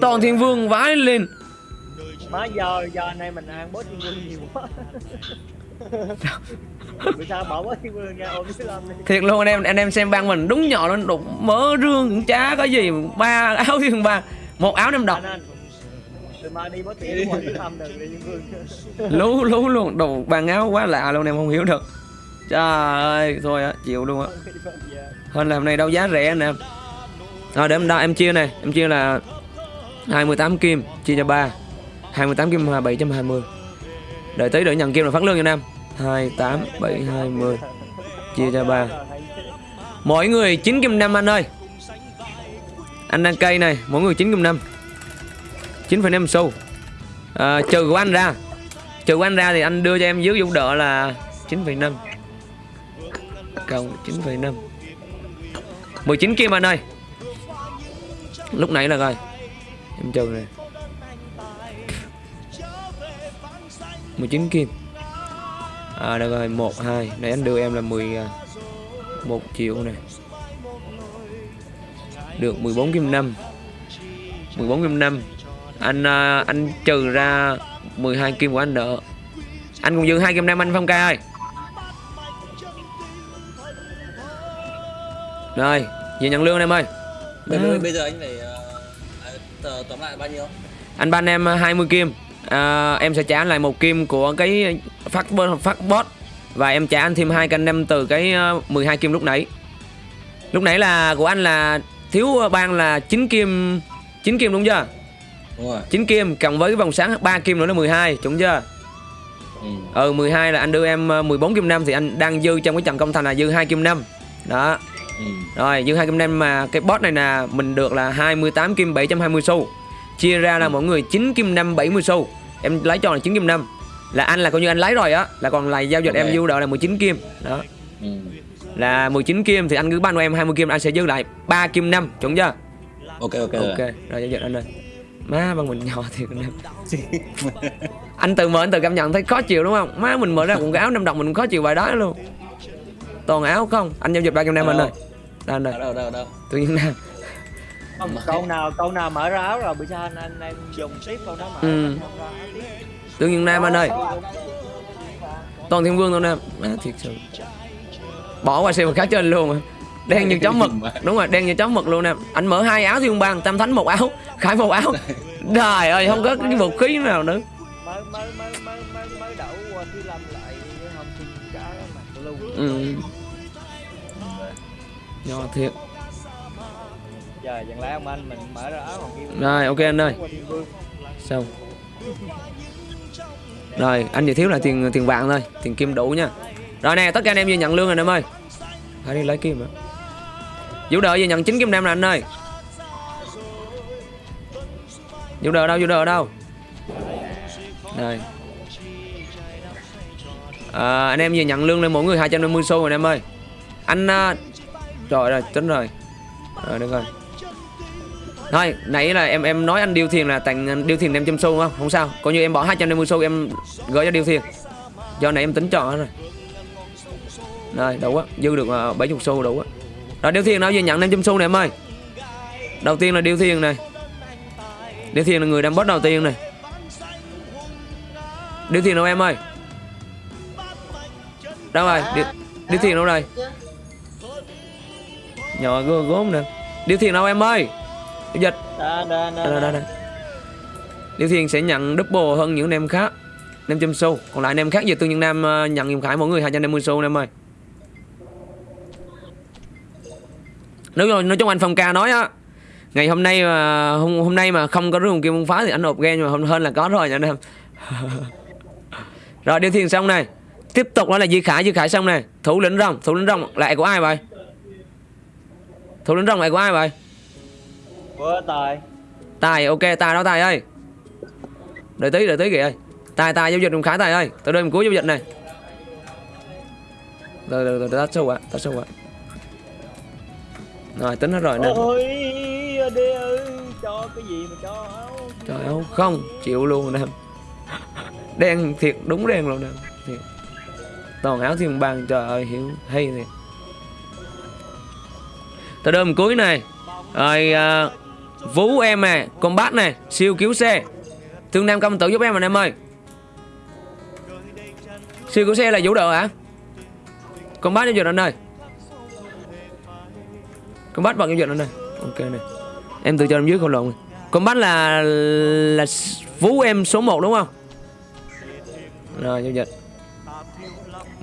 [SPEAKER 1] Toàn thiên vương vái lên
[SPEAKER 7] má giờ giờ này mình ăn bó thiên vương nhiều quá. Bữa sau bỏ bó thiên vương ra ôm cái đi?
[SPEAKER 1] Thiệt luôn anh em anh em xem băng mình đúng nhỏ lên đục mỡ rương cũng chả có gì ba áo thiên ba một áo năm độc.
[SPEAKER 7] Anh anh đi bó
[SPEAKER 1] lú lú luôn đồ bàn áo quá lạ luôn em không hiểu được. Trời ơi thôi á chịu luôn á. Hơn là hôm nay đâu giá rẻ anh em. Rồi để em đo em chia này em chia là 28 kim chia cho 3 28 kim là 720 đợi tí để nhận kim là phát lương cho Nam. 28 720 chia cho 3 mỗi người 9 kim 5 anh ơi. Anh đang cây này mỗi người 9 kim 5 9,5 xu. À, trừ của anh ra. Trừ của anh ra thì anh đưa cho em dưới giúp đỡ là 9,5 cộng 9,5 19 kim anh ơi. Lúc nãy là coi. Em trừ này. 19 kim. À được rồi 1 2 nãy anh đưa em là 10 à, 1 triệu này được 14 kim 5 14 kim 5 anh à, anh trừ ra 12 kim của anh nợ. Anh còn dư 2 kim 5 anh Phong ca ơi. Rồi về nhận lương em ơi.
[SPEAKER 3] Bây,
[SPEAKER 1] À.
[SPEAKER 3] giờ anh phải à, tóm lại bao nhiêu?
[SPEAKER 1] anh ban em 20 kim à, em sẽ trả anh lại một kim của cái phát phát bot và em trả anh thêm hai canh em từ cái ờ, 12 kim lúc nãy. Lúc nãy là của anh là thiếu ban là 9 kim 9 kim đúng chưa?
[SPEAKER 3] Đúng rồi.
[SPEAKER 1] 9 kim cộng với cái vòng sáng 3 kim nữa là 12 đúng chưa?
[SPEAKER 3] Ừ.
[SPEAKER 1] ừ 12 là anh đưa em ờ, 14 kim 5 thì anh đang dư trong cái trận công thành là dư 2 kim 5 đó.
[SPEAKER 3] Ừ.
[SPEAKER 1] rồi dư 2 kim 5 mà cái bot này là mình được là 28 kim 720 xu. Chia ra là mỗi người 9 kim 5 70 xu em lấy cho là 9 kim 5 là anh là coi như anh lấy rồi á. Là còn lại giao dịch
[SPEAKER 3] Ok.
[SPEAKER 1] em dư đợi là 19 kim. Đó.
[SPEAKER 3] Ừ.
[SPEAKER 1] là 19 kim thì anh cứ ban cho em 20 kim anh sẽ dư lại 3 kim 5 chuẩn chưa?
[SPEAKER 3] Ok ok.
[SPEAKER 1] ok. Rồi giao dịch anh ơi má bằng mình nhỏ thiệt anh tự mở anh tự cảm nhận thấy khó chịu đúng không? Má mình mở ra cái áo năm đồng mình cũng khó chịu bài đó luôn. Toàn áo không? Anh giao dịch ba kim năm anh ơi. Đây anh ơi
[SPEAKER 3] Đâu đâu đâu đâu.
[SPEAKER 1] tự nhiên nam
[SPEAKER 7] không câu nào câu nào mở ra áo rồi bữa sau anh anh em dùng tiếp câu đó mở
[SPEAKER 1] Ừ. tự nhiên nam anh ơi. Toàn thiên vương thôi nam má thiệt sự. Bỏ qua xem một khác trên luôn mà. Đen như chó mực. Đúng rồi đen như chó mực luôn nè anh mở hai áo thiên bang tam thánh một áo khải một áo. Trời ơi không có cái vũ khí nào nữa.
[SPEAKER 7] Mới mới mới mới mới mới đậu qua thứ lâm lại không xin cả mặt luôn.
[SPEAKER 1] Ừ. nhỏ thiệt
[SPEAKER 7] giờ dừng lẽ ông anh mình mở ra áo còn kia.
[SPEAKER 1] Rồi, ok anh ơi. xong. Rồi anh chỉ thiếu là tiền tiền vàng thôi tiền kim đủ nha. Rồi nè tất cả anh em vừa nhận lương rồi em ơi. Hãy đi lấy kim ạ. vũ đợi vừa nhận 9 kim nam nè anh ơi. Vũ đợi đâu vũ đợi đâu? Đây à, anh em vừa nhận lương lên mỗi người 250 xu rồi anh em ơi. Anh uh... trời rồi tính rồi. Rồi được rồi thôi nãy là em em nói anh điêu thiền là tặng điêu thiền em trăm xu không? Không sao. Coi như em bỏ 250 xu em gửi cho điêu thiền. Do này em tính chọn rồi. Rồi đủ á. Dư được à, 70 xu đủ á. Rồi điêu thiền nào giờ nhận 500 xu này em ơi? Đầu tiên là điêu thiền này. Điêu thiền là người đang boss đầu tiên này. Điêu thiền đâu em ơi? Đâu rồi? Điêu, điêu thiền đâu rồi? Nhỏ gốm nè. Điêu thiền đâu em ơi? Dịch
[SPEAKER 7] đó đó.
[SPEAKER 1] Điêu Thiên sẽ nhận double hơn những anh em khác. 500 xu Còn lại anh em khác về Tương Nhân Nam ờ, nhận giùm Khải mỗi người 250 xu anh em ơi. Nói, chung- nói chung anh Phong ca nói á Ngày hôm nay mà hôm, hôm nay mà không có rung kim không phá thì anh nộp game nhưng mà hôm hơn là có rồi nha anh em. Rồi Điêu Thiên xong này. Tiếp tục đó là Di Khải Di Khải xong này. Thủ lĩnh rồng Thủ lĩnh rồng lại của ai vậy? Thủ lĩnh rồng lại của ai vậy
[SPEAKER 7] tài?
[SPEAKER 1] Tài ok Tài đó Tài ơi? Đợi tí đợi tí kìa ơi. Tài Tài giao dịch đồng khải Tài ơi. Từ đây mình cuối giao dịch này. Rồi rồi rồi tắt sâu ạ Tắt sâu ạ Rồi tính hết rồi nè.
[SPEAKER 7] Ôi đi ơi cho cái gì mà cho
[SPEAKER 1] Trời ơi không chịu luôn nè. Đen thiệt đúng đen luôn nè. Thiệt. toàn áo thiên bang trời ơi hiểu hay thiệt. Tờ đơn cuối này. Rồi à, vũ em nè combat này siêu cứu xe. Thương nam công tử giúp em anh em ơi. Siêu cứu xe là vũ đội hả? Combat giao dịch anh ơi. Combat bằng giao dịch anh ơi. Ok này em tự cho em dưới không lộn. Combat là là vũ em số 1 đúng không? Rồi giao dịch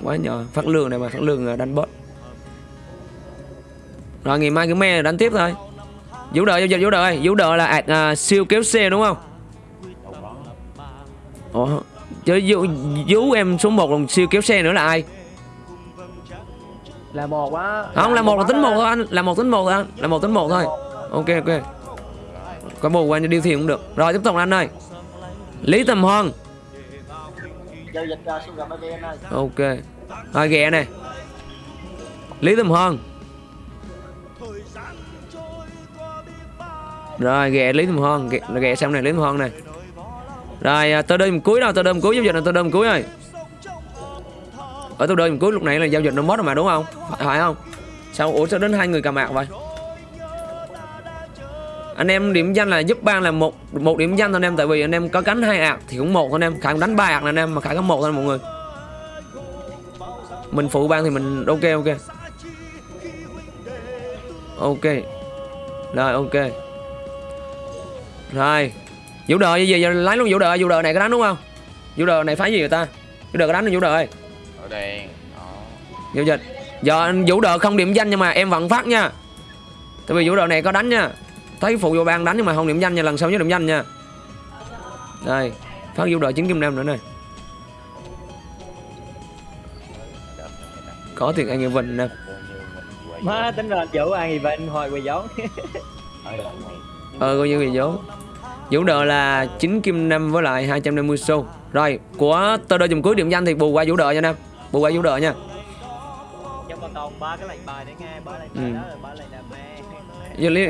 [SPEAKER 1] quá nhỏ. Phát lương này mà, phát lương à, đánh bot. Rồi, ngày mai cứ me, đánh tiếp thôi vũ đợi giao dịch vũ đợi vũ đợi là ạt à, siêu kéo xe đúng không? Ủa chứ vũ, vũ em số 1 còn siêu kéo xe nữa là ai?
[SPEAKER 2] Là một á
[SPEAKER 1] không là một là tính một thôi anh là một tính một thôi anh là một tính một thôi. Ok ok. Có bù qua cho điêu thiền cũng được. Rồi tiếp tục anh ơi. Lý tầm hoan
[SPEAKER 4] ơi.
[SPEAKER 1] Ok. Rồi ghẹ này lý tầm hoan rồi ghẹ lý thùm hơn ghẹ, ghẹ xong này lý thùm hơn này. Rồi à, tôi đơn cuối đâu tôi đơn cuối giao dịch là tôi đơn cuối rồi. Ở tôi đơn cuối lúc này là giao dịch nó mất rồi mà đúng không? Phải, phải không? Sao ủa sao đến hai người cầm mạc vậy? Anh em điểm danh là giúp ban là một một điểm danh thôi anh em tại vì anh em có cánh hai ạc thì cũng một thôi anh em. Khải đánh ba ạc là anh em mà khải có một thôi mọi người. Mình phụ ban thì mình ok ok. Ok. Rồi ok rồi. Vũ đợi gì giờ lấy luôn vũ đợi vũ đợi này có đánh đúng không? Vũ đợi này phá gì người ta? Vũ đợi có đánh không vũ đợi
[SPEAKER 5] ở đèn đó.
[SPEAKER 1] Giao dịch. Giờ anh vũ đợi không điểm danh nhưng mà em vẫn phát nha. Tại vì vũ đợi này có đánh nha. Thấy phụ vô ban đánh nhưng mà không điểm danh nha lần sau nhớ điểm danh nha. Đây phát vũ đợi chín kim nam nữa này có tiền anh em Vinh nè.
[SPEAKER 7] Má tính ăn gì vậy anh hồi quỳ giống
[SPEAKER 1] ờ coi như bị dấu vũ đờ là 9 kim năm với lại 250 xu. Rồi của tơ đôi chùm cuối điểm danh thì bù qua vũ đờ nha nam bù qua vũ đờ nha. Ừ.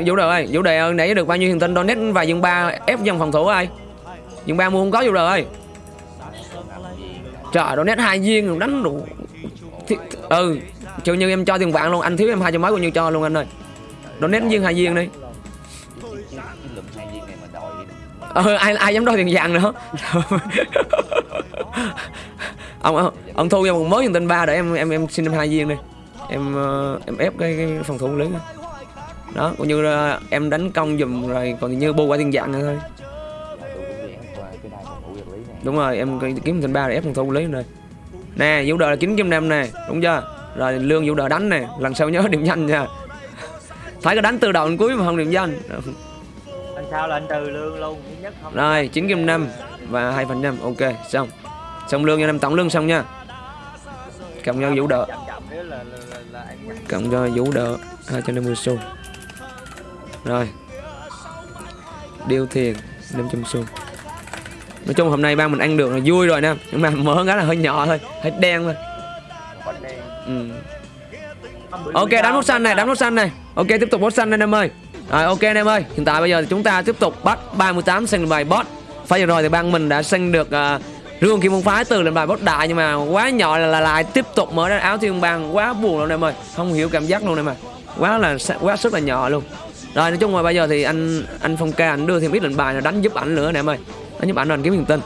[SPEAKER 1] Vũ đờ ơi vũ đờ nãy được bao nhiêu hiền tinh donate và dương ba ép dân phòng thủ ơi dương ba mua không có vũ đờ ơi. Trời donate hai viên đánh đủ Thì, ừ chịu như em cho tiền vạn luôn anh thiếu em hai trăm mấy bao nhiêu cho luôn anh ơi. Donate viên hai viên đi ờ ai ai dám đòi tiền vàng nữa. Ông ông, ông thu cho một mớ tiền tên ba để em em em xin em hai viên đi. Em ờ, em ép cái, cái phòng thủ lớn đó coi như là em đánh công dùm rồi còn như bu qua tiền vàng nữa thôi. Đúng rồi em kiếm tên ba để ép phòng thủ lớn rồi. Nè vũ đời là chín kim năm nè đúng chưa? Rồi lương vũ đời đánh nè lần sau nhớ điểm danh nha. Phải có đánh từ đầu đến cuối mà không điểm danh
[SPEAKER 7] sao là anh trừ lương luôn thứ nhất không
[SPEAKER 1] Rồi, chín kim năm và hai phần năm Ok, xong. Xong lương cho năm tổng lương xong nha. Cộng cho vũ đỡ, cộng cho vũ đỡ 250 xu. Rồi. Điêu thiền 500 xu. Nói chung hôm nay ba mình ăn được là vui rồi nè, nhưng mà mỡ cái là hơi nhỏ thôi, hơi đen thôi.
[SPEAKER 7] đen
[SPEAKER 1] Ừ. Ok, đánh nút xanh này, đánh nút xanh này. Ok, tiếp tục nút xanh đây em ơi. Rồi, ok anh em ơi. Hiện tại bây giờ thì chúng ta tiếp tục bắt 38 sang bài boss. Phải vừa rồi thì ban mình đã sinh được uh, rương kim môn phái từ lên bài boss đại nhưng mà quá nhỏ là, là lại tiếp tục mở ra áo thiên bang quá buồn luôn anh em ơi. Không hiểu cảm giác luôn em ơi. Quá là quá sức là nhỏ luôn. Rồi nói chung là bây giờ thì anh anh Phong ca anh đưa thêm ít lệnh bài là đánh giúp ảnh nữa anh em ơi. Đánh giúp ảnh rồi anh kiếm hiền tinh.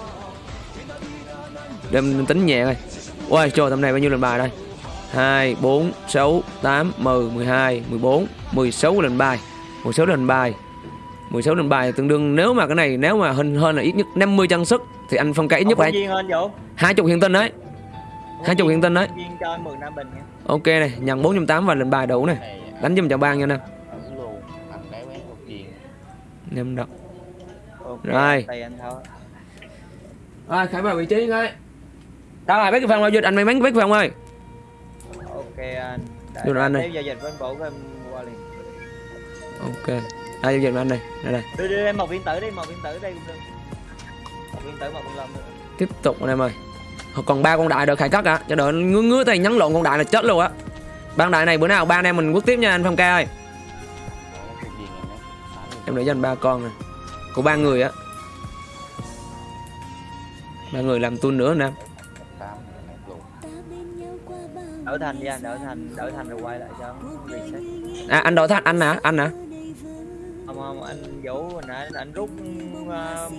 [SPEAKER 1] Để mình tính nhẹ thôi. Ôi trời tầm này bao nhiêu lệnh bài đây? 2, 4, 6, 8, 10, 12, 14, 16 lệnh bài 16 lần bài. 16 lần bài tương đương. Nếu mà cái này nếu mà hơn hơn là ít nhất 50 chân sức thì anh phong ca ít nhất phải
[SPEAKER 7] vũ
[SPEAKER 1] 20 hiện tinh đấy. 20 hiện tinh đấy.
[SPEAKER 7] Viên cho anh 10 năm bình nha.
[SPEAKER 1] Ok này nhận 480 và lần bài đủ này. Đánh giùm cho bang nha
[SPEAKER 5] anh viên
[SPEAKER 1] Nem Rồi. Rồi khải vào vị trí ngay. Đâu rồi bác cái phòng giao dịch anh may mắn bác phòng ơi.
[SPEAKER 7] Ok anh. Để
[SPEAKER 1] anh
[SPEAKER 7] giao dịch với anh vũ em
[SPEAKER 1] Ok. Đây giao dịch anh đây Đây. Đây
[SPEAKER 7] đưa em một viên tử đi một viên tử đây cũng được. Một viên tử một viên lâm nữa.
[SPEAKER 1] Tiếp tục anh em ơi. Còn ba con đại đợi khải cắt à Cho đợi ngứa ngứa tay nhắn lộn con đại là chết luôn á. Ban đại này bữa nào ba anh em mình quất tiếp nha anh Phong ca ơi. Em để cho anh ba con này Của ba người á. Ba người làm tuôn nữa nè
[SPEAKER 7] đỡ thành đi anh đỡ thành đỡ thành rồi quay lại cho reset
[SPEAKER 1] À anh đổi thành anh hả? Anh hả?
[SPEAKER 7] không không anh vũ hồi nãy anh, rút uh,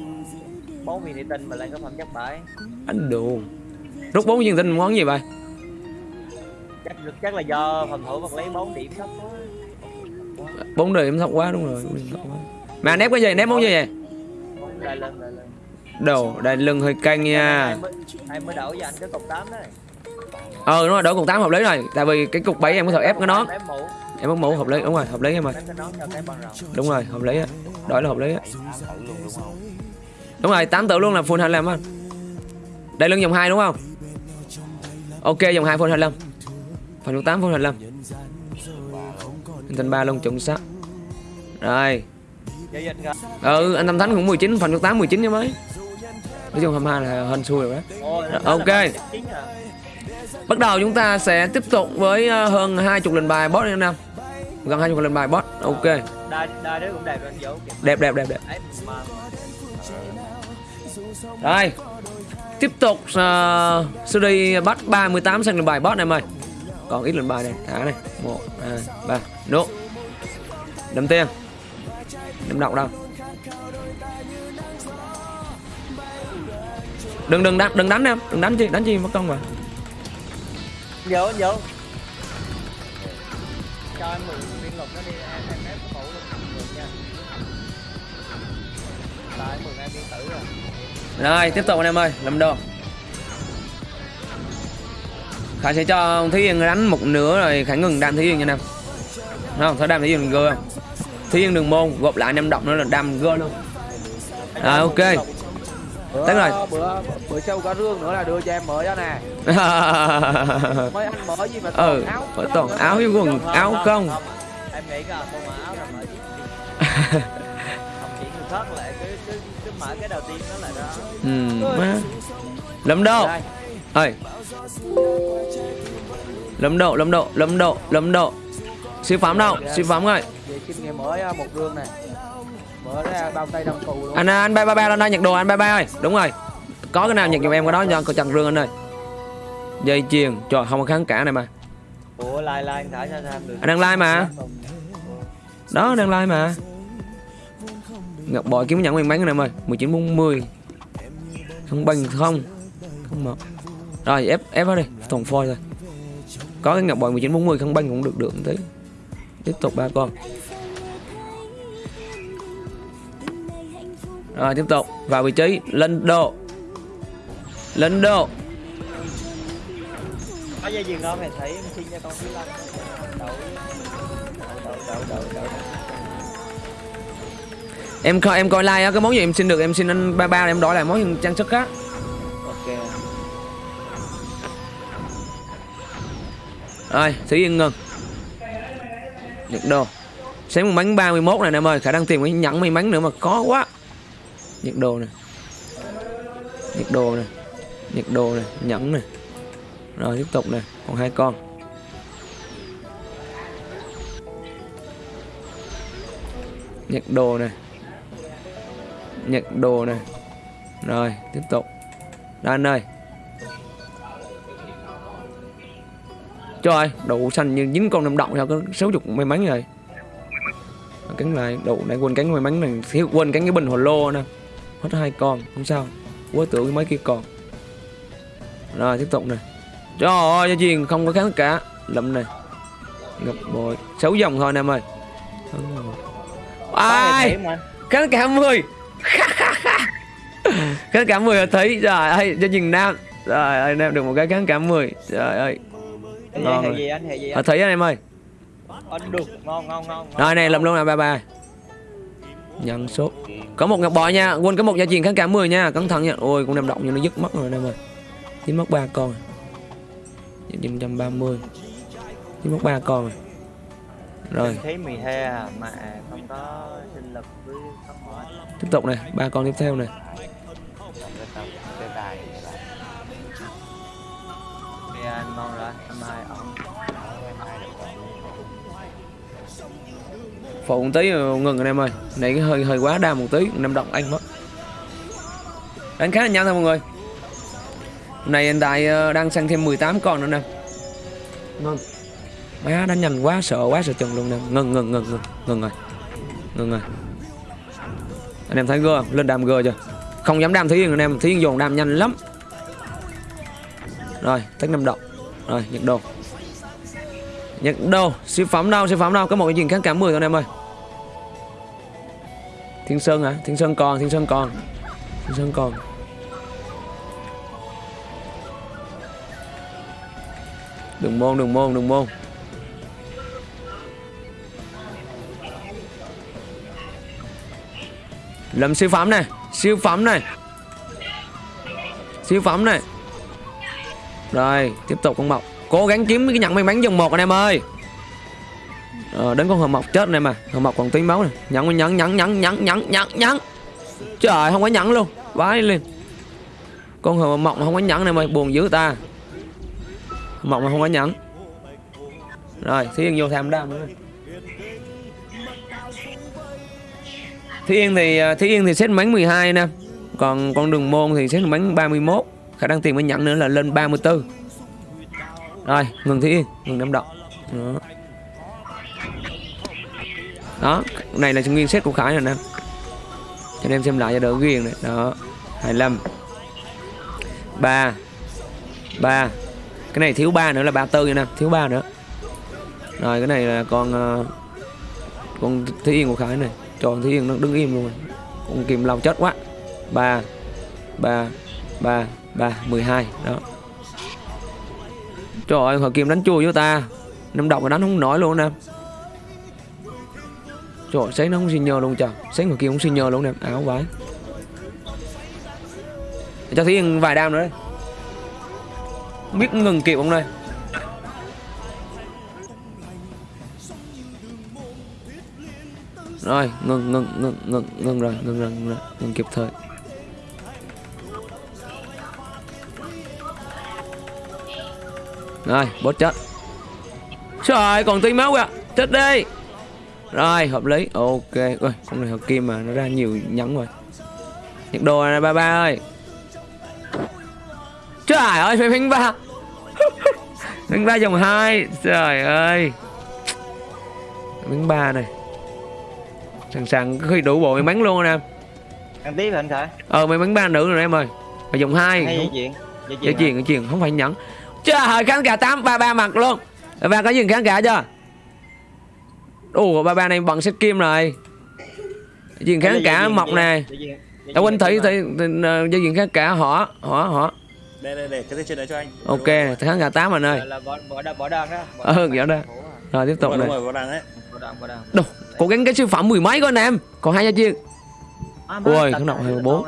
[SPEAKER 7] bốn viên thủy tinh mà lên cái phẩm chất bảy
[SPEAKER 1] Anh đồ. Rút bốn viên tinh món gì vậy?
[SPEAKER 7] chắc chắc là do phòng thủ vật lấy bốn điểm thấp quá
[SPEAKER 1] Bốn điểm thấp quá đúng rồi. Mà nép cái gì? Nép món gì vậy?
[SPEAKER 7] lên lại lên
[SPEAKER 1] Đồ, đây lưng hơi căng nha.
[SPEAKER 7] em mới, mới đổi cho anh cái cục 8 đấy
[SPEAKER 1] Ờ đúng rồi, đổi cục 8 hợp lý rồi. Tại vì cái cục 7 em có thể ép cái nón.
[SPEAKER 7] mũ
[SPEAKER 1] Em mất mũ hợp lý, đúng rồi, hợp lý em ơi. Đúng rồi, hợp lý á. Đổi là hợp lý á.
[SPEAKER 5] Tám đúng
[SPEAKER 1] rồi, 8 tự luôn là full 25 anh. Đây lưng dòng 2 đúng không? Ok, dòng 2 full 25. Phần dòng 8 full 25. Hình thành 3 luôn chuẩn xác. Rồi. Ừ, anh Tâm Thánh cũng 19, phần dòng 8 19 chứ mấy. Nói chung 22 là hên xui rồi đó.
[SPEAKER 7] Nó
[SPEAKER 1] ok. Bắt đầu chúng ta sẽ tiếp tục với ờ, hơn 20 lần bài boss anh Nam. Gần 20 lần bài boss. Ok.
[SPEAKER 7] đai đai đứa cũng đẹp rồi
[SPEAKER 1] Đẹp đẹp đẹp đẹp. Rồi. Tiếp tục uh, sư đi bắt 38 sang lần bài boss em ơi. Còn ít lần bài này, thả này. 1 2 3. Nốt. Đâm tiền. Đâm động đâu. Đừng đừng đánh đừng đánh em, đừng đánh chi, đánh chi mất công mà.
[SPEAKER 7] Anh anh vũ cho em mượn viên lục nó đi em em ép mũ luôn mượn nha tại mượn em viên tử rồi
[SPEAKER 1] Rồi, tiếp tục anh em ơi, làm đồ. Khải sẽ cho Thúy Yên đánh một nửa rồi Khải ngừng đam Thúy Yên nha anh em. Không, thôi đam Thúy Yên gơ. Thúy Yên đường môn gộp lại năm động nữa là đam gơ luôn. Rồi ok.
[SPEAKER 2] Bữa,
[SPEAKER 1] rồi.
[SPEAKER 2] bữa bữa sau có rương nữa là đưa cho em mở cho nè mấy anh mở gì mà
[SPEAKER 1] ừ,
[SPEAKER 2] toàn áo
[SPEAKER 1] phải toàn áo với quần áo không.
[SPEAKER 7] em nghĩ là mở áo rồi mở không chỉ người khác lại cứ cứ cứ mở cái đầu tiên nó là đó
[SPEAKER 1] Ừ, má. Lâm độ. Ơi. Lâm độ, lâm độ, lâm độ, lâm độ. Siêu phẩm đâu? Siêu phẩm rồi.
[SPEAKER 2] về kinh nghiệm mở à, một rương này
[SPEAKER 1] Anh anh ba ba ba lên đây nhặt đồ anh ba ba ơi. Đúng rồi. Có cái nào nhặt giùm em cái đó cho chặt rương anh ơi. Dây chuyền, trời không có kháng cả này mà.
[SPEAKER 7] ủa lai anh thả sao sao được
[SPEAKER 1] Anh đang like mà. Đó đang like mà. Ngọc bội kiếm nhận nguyên bán anh em ơi. 1940. Không bình không. Không một. Rồi ép ép vào đi, toàn phôi thôi. Có cái ngọc bội 1940 không banh cũng được được một tí. Tiếp tục ba con. Rồi tiếp tục vào vị trí lên độ. Lên độ.
[SPEAKER 7] có dây chuyền không mày thấy em xin cho con thứ năm đậu đậu đậu đậu đậu đậu
[SPEAKER 1] Em coi em coi like á cái món gì em xin được em xin anh ba ba em đổi lại món trang sức á.
[SPEAKER 7] ok
[SPEAKER 1] Rồi, Thúy Yên ngừng. Nhật đồ. Sáng một bánh 31 này em ơi, khả năng tìm cái nhẫn may mắn nữa mà có quá. Nhật đồ này. Nhật đồ này. Nhật đồ này, nhẫn này. Rồi tiếp tục này, còn hai con. Nhật đồ này. Nhật đồ này. Rồi, tiếp tục. Đó anh ơi. Trời đủ xanh như dính con năm động sao có sáu chục may mắn rồi cắn lại đủ nãy quên cắn may mắn này thiếu quên cắn cái bình hồ lô nè hết hai con không sao. Quá tưởng mấy kia còn. Rồi tiếp tục nè. Trời ơi cho chuyền không có kháng cả. Lụm này ngập bội. Sáu dòng thôi em ơi. Ai? kháng cả 10 kháng cả 10 là thấy. Trời ơi cho chuyền nam. Trời ơi anh em được một cái kháng cả 10 trời ơi. Ngon rồi.
[SPEAKER 7] gì anh gì anh?
[SPEAKER 1] Thấy anh em ơi.
[SPEAKER 7] Anh được. Ngon ngon ngon
[SPEAKER 1] Rồi này làm luôn nè ba ba Nhận số. Có một ngọc bội nha. Quên có một gia truyền kháng cả 10 nha. Cẩn thận nha. Ôi cũng nằm động nhưng nó dứt mất rồi em ơi Chỉ mất ba con Gia truyền 130 Chỉ mất ba con rồi. Rồi.
[SPEAKER 7] Thấy mì he à, mà không có sinh lực với
[SPEAKER 1] tiếp tục này. Ba con tiếp theo này Phụ một tí ngừng anh em ơi. Này cái hơi hơi quá đa một tí năm động anh mất. Đánh khá là nhanh thôi mọi người. Hôm nay hiện tại ờ, đang sang thêm 18 con nữa nè. Ngừng má đánh nhanh quá sợ quá sợ chừng luôn nè. Ngừng ngừng ngừng ngừng ngừng rồi. Ngừng rồi. Anh em thấy gơ lên đam gơ chưa? Không dám đam thúy yên anh em thúy yên dồn đam nhanh lắm. Rồi tách năm động. Rồi nhật đồ nhật đâu? Siêu phẩm đâu? Siêu phẩm đâu? Có một cái gì kháng cả 10 con em ơi. Thiên sơn hả? Thiên sơn còn, thiên sơn còn. Thiên sơn còn. Đường môn đường môn đường môn. Lầm siêu phẩm này, Siêu phẩm này. Siêu phẩm này. Rồi, tiếp tục con mọc. Cố gắng kiếm cái nhận may mắn dòng một anh em ơi. Ờ, Đến con hờ mọc chết này mà Hờ mọc còn tí máu này Nhẫn nhẫn nhẫn nhẫn nhẫn nhẫn nhẫn nhẫn. Trời không có nhẫn luôn. Vãi liền. Con hờ mọc mà không có nhẫn này mày buồn dữ ta. Hờ mọc mà không có nhẫn. Rồi Thí Yên vô tham đam nữa. Thí Yên thì ờ, Thí Yên thì xét bánh 12 nè. Còn con đường môn thì xét bánh 31 Khả năng tiền mới nhận nữa là lên 34 rồi, ngừng thế Yên Ngừng đâm động Đó. Đó Này là nguyên set của Khải rồi nè. Cho anh em xem lại cho đỡ ghiền này. Đó 25 3 3 Cái này thiếu 3 nữa là 34 nha nè, Thiếu 3 nữa. Rồi, cái này là con ờ, Con Thí Yên của Khải này. Tròn Thí Yên nó đứng im luôn rồi. Con kìm lòng chết quá. 3 3 3 3 12 đó. Trời ơi họ Kim đánh chua với ta. Năm độc mà đánh không nổi luôn nè. Trời ơi, sáng nó không xin nhờ luôn trời. Sáng họ Kim không xin nhờ luôn nè. À, Áo phải. Cho thấy vài đam nữa đấy Không biết ngừng kịp không đây. Rồi ngừng ngừng ngừng ngừng ngừng rồi ngừng rồi ngừng rồi. Ngừng kịp thời. Rồi bot chết. Trời ơi còn tí máu kìa. Chết đi. Rồi hợp lý. Ok Ôi con này hợp kim mà nó ra nhiều nhẫn rồi. Nhật đồ này ba ba ơi. Trời ơi phải phanh ba. Phanh ba dòng hai. Trời ơi. Phanh ba này. Sẵn sàng khi đủ bộ may mắn luôn anh em
[SPEAKER 7] ăn tiếp hả anh khải?
[SPEAKER 1] Ờ may mắn ba nữ rồi em ơi. Mà dòng hai
[SPEAKER 7] hay
[SPEAKER 1] không-
[SPEAKER 7] chuyện
[SPEAKER 1] Dễ chuyện, dễ chuyện, không phải nhẫn Trời ơi, khán cả 8, ba ba mặt luôn Ba có dừng khán cả chưa? Ủa, ba ba này bằng set kim rồi Dừng khán cả mọc nè Tao quên thấy, thấy, dây dừng khán cả họ, họ, họ
[SPEAKER 3] Đây đây để cái chuyền đấy cho anh.
[SPEAKER 1] Ok, khán cả 8 anh ơi
[SPEAKER 7] là bỏ bỏ đơn bỏ đơn đó
[SPEAKER 1] Ừ, kiểu đó. Rồi tiếp tục này
[SPEAKER 3] đúng rồi, có đằng đấy.
[SPEAKER 7] bỏ đơn bỏ đơn
[SPEAKER 1] Đồ, cố gắng cái siêu phẩm mười mấy coi anh em Còn hai gia chiên
[SPEAKER 7] À,
[SPEAKER 1] Ui, cái nọc
[SPEAKER 7] này lâu
[SPEAKER 1] bốn.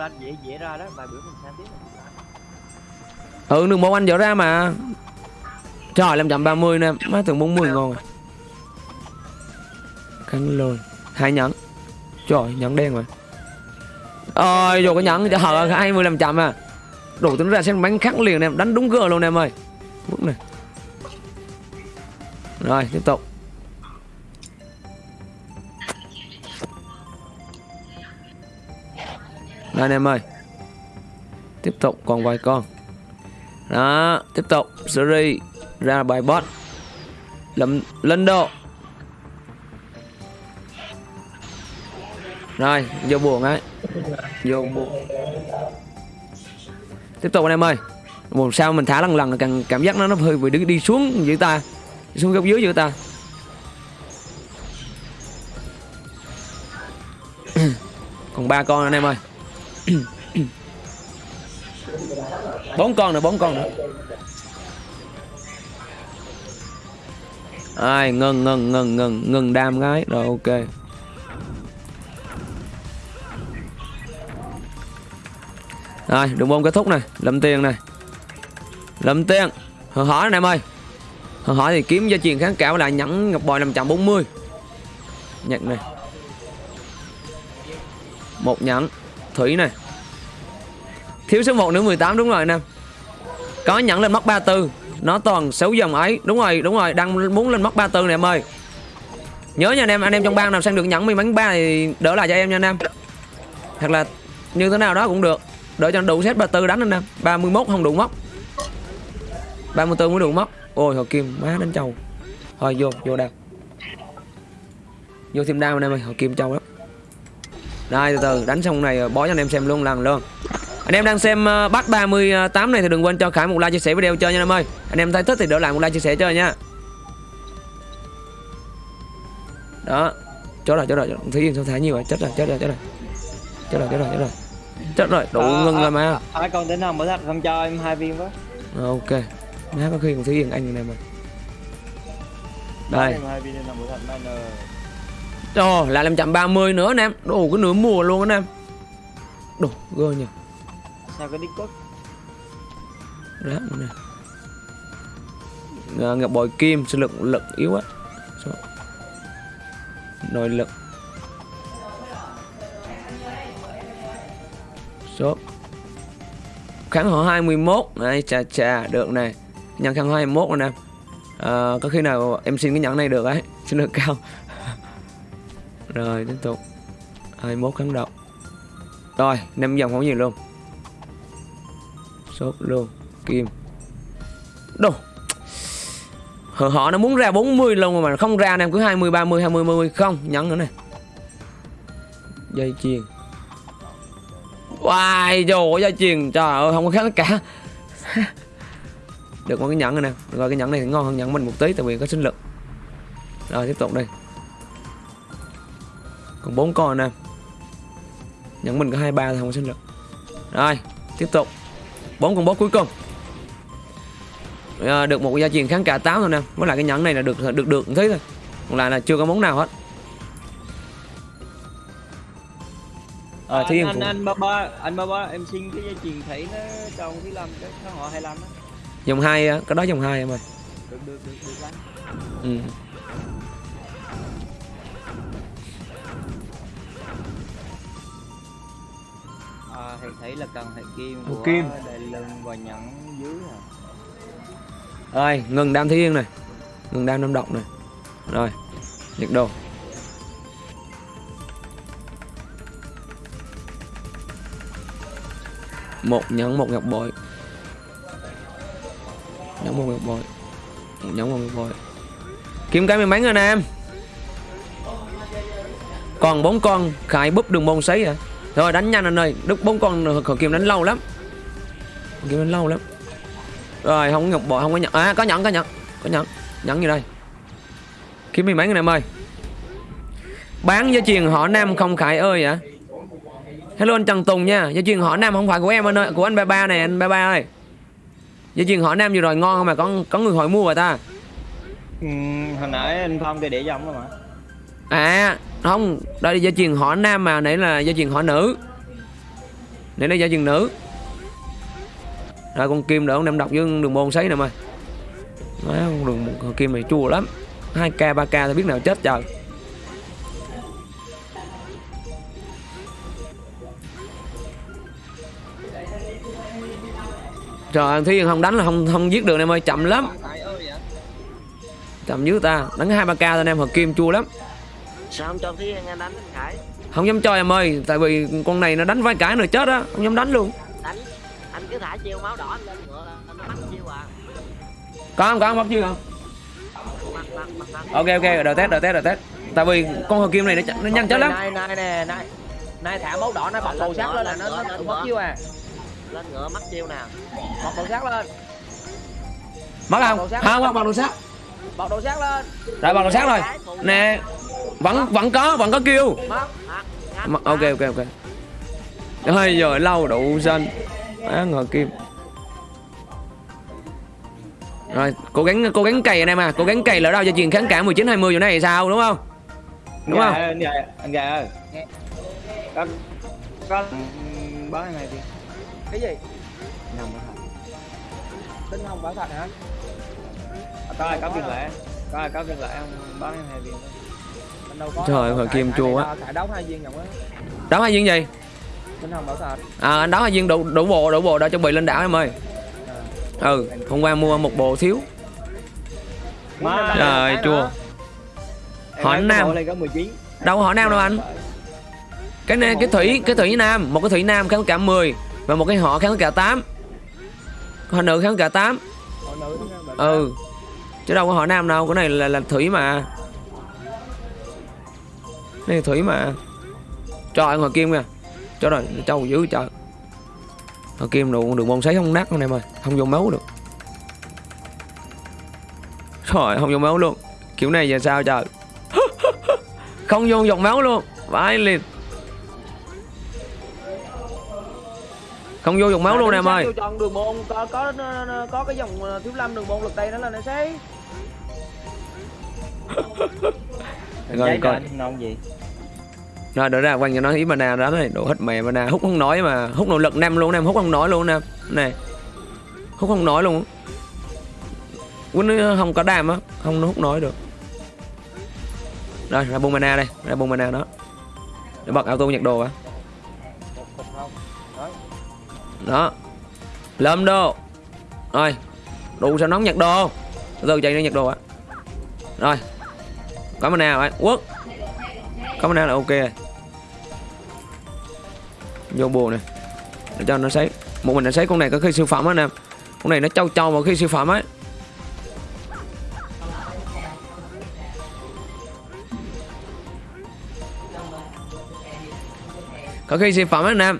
[SPEAKER 1] Ừ, đường một anh dở ra mà. Trời, 530 nè. Má tưởng 40 ngon à. Cắn lôi. Hai nhẫn. Trời, nhẫn đen rồi Ôi, dù có nhẫn. Cho hờ 20 làm chậm à. Đủ tính ra xem bánh khắc liền em. Đánh đúng gờ luôn em ơi. Bước này. Rồi, tiếp tục. Đây anh em ơi. Tiếp tục còn vài con đó Tiếp tục Series Ra bài boss Lâm Lên độ. Rồi Vô buồn ấy. Vô buồn. Tiếp tục anh em ơi. Một sao mình thả lần lần càng cảm giác nó nó hơi bị đi, đi xuống giữa ta. Đi xuống góc dưới giữa ta. Còn ba con anh em ơi. bốn con nữa, bốn con nữa. Ai, ngừng ngừng ngừng ngừng ngừng đam gái. Rồi, ok. Rồi, đường bông kết thúc này lâm tiền này lâm tiền hờ hỏi anh em ơi. Hờ hỏi thì kiếm gia truyền kháng cảo lại nhẫn ngọc bòi 540 nhận này. Một nhẫn. Thủy này thiếu số 1 nữa 18 đúng rồi anh em có nhẫn lên móc 34 nó toàn xấu dòng ấy. Đúng rồi đúng rồi, đang muốn lên móc 34 này em ơi. Nhớ nha anh em anh em trong bang nào sang được nhẫn may bánh ba thì đỡ lại cho em nha anh em. Hoặc là như thế nào đó cũng được. Đợi cho đủ set 34 đánh anh em. 31 không đủ móc 34 mới đủ móc ôi hồi kim, má đánh trâu. Thôi, vô vô đào vô thêm đao anh em ơi Hồi kim trâu lắm. Đây, từ từ, đánh xong này bó cho anh em xem luôn, lần luôn anh em đang xem uh, bắt 38 này thì đừng quên cho Khải một like chia sẻ video chơi nha anh em ơi. Anh em thấy thích thì đỡ lại một like chia sẻ chơi nha. Đó. Chốt rồi chốt rồi thúy yên sao thả nhiều rồi chết rồi chết rồi chết rồi. Chết rồi chết rồi chết rồi. Chết rồi đủ
[SPEAKER 7] Ờ,
[SPEAKER 1] ngưng
[SPEAKER 7] ờ,
[SPEAKER 1] rồi mà.
[SPEAKER 7] Hai con tính không mở thạch không cho em hai viên với.
[SPEAKER 1] ok. Má có khi còn thúy yên anh này mà. Đây.
[SPEAKER 7] Nên là mở thạch mà nờ.
[SPEAKER 1] Ồ, lại 530 nữa anh em. Đồ cái nửa mùa luôn anh em. Đồ, gơ nhỉ
[SPEAKER 7] Sao cái Discord?
[SPEAKER 1] Rác nữa nè. À, Ngọc bội kim, sinh lực lực yếu á. Số. Nội lực. Số. Kháng họ 21 Này, chà chà, được này. Nhận kháng họ 21 anh em à, Có khi nào em xin cái nhẫn này được ấy? Sinh lực cao. Rồi, tiếp tục. 21 kháng độc. Rồi, năm dòng không gì luôn Sốt luôn. Kim. Đồ. Họ, họ nó muốn ra 40 luôn mà không ra anh em cứ 20, 30, 20, 30 Không, nhấn nữa nè. Dây chuyền. Wow, trời dây chuyền. Trời ơi, không có khác cả. Được một cái nhẫn rồi nè. Rồi cái nhẫn này thì ngon hơn nhẫn mình một tí Tại vì có sinh lực. Rồi tiếp tục đi. Còn bốn con nè. Nhẫn mình có 23 thì không có sinh lực. Rồi, tiếp tục bốn con boss cuối cùng. À, được một cái gia truyền kháng cả 8 thôi nè. Với lại cái nhẫn này là được được được thế thôi. Còn lại là chưa có món nào hết. À,
[SPEAKER 7] anh, anh,
[SPEAKER 1] cũng-
[SPEAKER 7] anh ba ba anh ba ba em xin cái dây chuyền thấy nó trong thứ năm cái họ 25 á.
[SPEAKER 1] Dòng hai cái đó dòng hai em ơi.
[SPEAKER 7] Được được được được lắm.
[SPEAKER 1] Ừ.
[SPEAKER 7] thầy thấy là cần hệ kim của
[SPEAKER 1] kim.
[SPEAKER 7] đại lưng và nhẫn dưới à
[SPEAKER 1] rồi ngừng đam thiên này. Ngừng đam năm độc này. Rồi nhiệt độ một nhẫn một ngọc bội. Nhẫn một ngọc bội. Một nhẫn một ngọc bội. Kiếm cái mắn rồi nè em? Còn bốn con khải búp đường môn sấy à rồi đánh nhanh anh ơi. Đức bốn con khởi kiếm đánh lâu lắm. Kiếm đánh lâu lắm. Rồi không có bội không có nhận. À có nhận có nhận có nhận nhận gì đây? Kiếm may mắn anh em ơi bán dây chuyền họ nam không khải ơi ạ hello anh trần tùng nha. Dây chuyền họ nam không phải của em anh ơi của anh ba ba này anh ba ba ơi. Dây chuyền họ nam vừa rồi ngon không mà có có người hỏi mua rồi ta.
[SPEAKER 7] Ừ, hồi nãy anh phong thì để dòng đó mà
[SPEAKER 1] à không đây là dây truyền họ nam mà nãy là dây truyền họ nữ. Nãy là dây truyền nữ. Rồi con kim đỡ con đem đọc với đường môn sấy nè mày. Má, con đường con kim này chua lắm. 2k 3k thì biết nào chết trời. Trời ơi, Thúy không đánh là không không giết được em ơi, chậm lắm. Chậm dữ ta, đánh 2 3k thôi anh em hợp kim chua lắm
[SPEAKER 4] sao không cho thúy anh đánh anh khải
[SPEAKER 1] Không dám cho em ơi, tại vì con này nó đánh vài cái rồi chết á, không dám đánh luôn.
[SPEAKER 4] đánh anh cứ thả chiêu máu đỏ anh lên ngựa là nó bắt chiêu à
[SPEAKER 1] Có không, có không, bắt chưa không?
[SPEAKER 4] mặt mặt mặt mặt
[SPEAKER 1] Ok ok, đợi test, đợi test, đợi test. Tại vì con hợp kim này nó, ch- nó nhanh chết lắm.
[SPEAKER 2] Nay nay nè, nay nay thả máu đỏ nó bật màu sắc lên là nó nó mất chiêu à.
[SPEAKER 4] lên ngựa mất chiêu nào
[SPEAKER 2] Bật màu sắc lên,
[SPEAKER 1] Mất không?
[SPEAKER 2] Sát.
[SPEAKER 1] Không, bằng đồ sát.
[SPEAKER 2] bật đồ sắc lên.
[SPEAKER 1] Rồi bằng đồ sát rồi. Nè, vẫn vẫn có, vẫn có kêu. Ok ok ok. Ôi giờ lâu đủ xanh. Á ngờ kim. Rồi, cố gắng cố gắng cày anh em à, cố gắng cày lỡ đâu cho truyền kháng cả 19 20 chỗ này thì sao đúng không? Đúng không?
[SPEAKER 7] anh gà anh gà ơi có có báo hai viên
[SPEAKER 2] Cái gì?
[SPEAKER 7] nằm đó hả
[SPEAKER 2] Tinh hồng bảo thật hả?
[SPEAKER 7] có ai có viên lẻ có ai có viên lẻ không báo em hai
[SPEAKER 1] Trời ơi, hồi kim chua
[SPEAKER 2] Thả đấu hai viên á.
[SPEAKER 1] Đấu hai viên gì?
[SPEAKER 2] Tinh hồng bảo thật.
[SPEAKER 1] À anh đấu hai viên đủ đủ bộ đủ bộ đã chuẩn bị lên đảo em ơi. Ừ, hôm qua mua một bộ thiếu.
[SPEAKER 7] má
[SPEAKER 1] Trời chua. hỏi Nam.
[SPEAKER 7] bộ lên có 19
[SPEAKER 1] Đâu hỏi nam đâu anh. Cái này cái thủy cái thủy nam, một cái thủy nam kháng cả 10 và một cái họ kháng cả 8. Họ nữ kháng cả 8.
[SPEAKER 2] Họ nữ đúng không?
[SPEAKER 1] Ừ. chứ đâu có hỏi nam đâu cái này là, là thủy mà này thủy mà. Trời ngoài kim kìa. Cho rồi trâu dữ trời. Ngoài kim đồ đường môn sấy không nát con em ơi. Không vô máu được. Trời không vô máu luôn. Kiểu này giờ sao trời? Không vô dòng máu luôn. Vãi liền. Không vô dòng máu luôn nè em ơi.
[SPEAKER 2] Vô chọn đường môn có có có cái dòng ờ, thiếu lâm đường môn lực tay đó là nó sẽ
[SPEAKER 1] Rồi, coi.
[SPEAKER 7] ngon gì?
[SPEAKER 1] Rồi đỡ ra quanh cho nó ý mana đó này đổ hết mẹ mana hút không nói mà hút nội lực nam luôn nam hút không nói luôn nam này hút không nói luôn. Quýnh nó không có đam á không nó hút nói được. Rồi ra bông mana đây ra bông mana đó. Để bật auto nhặt đồ á. Đó. Lâm đồ rồi đủ sao nóng nhặt đồ. Từ từ chạy đi nhặt đồ á. Rồi có mana rồi quốc. Có mana là ok rồi. Vô bù này để cho nó sấy. Một mình nó sấy con này có khi siêu phẩm á nè. Con này nó trâu trâu mà khi siêu phẩm ấy. Có khi siêu phẩm á nam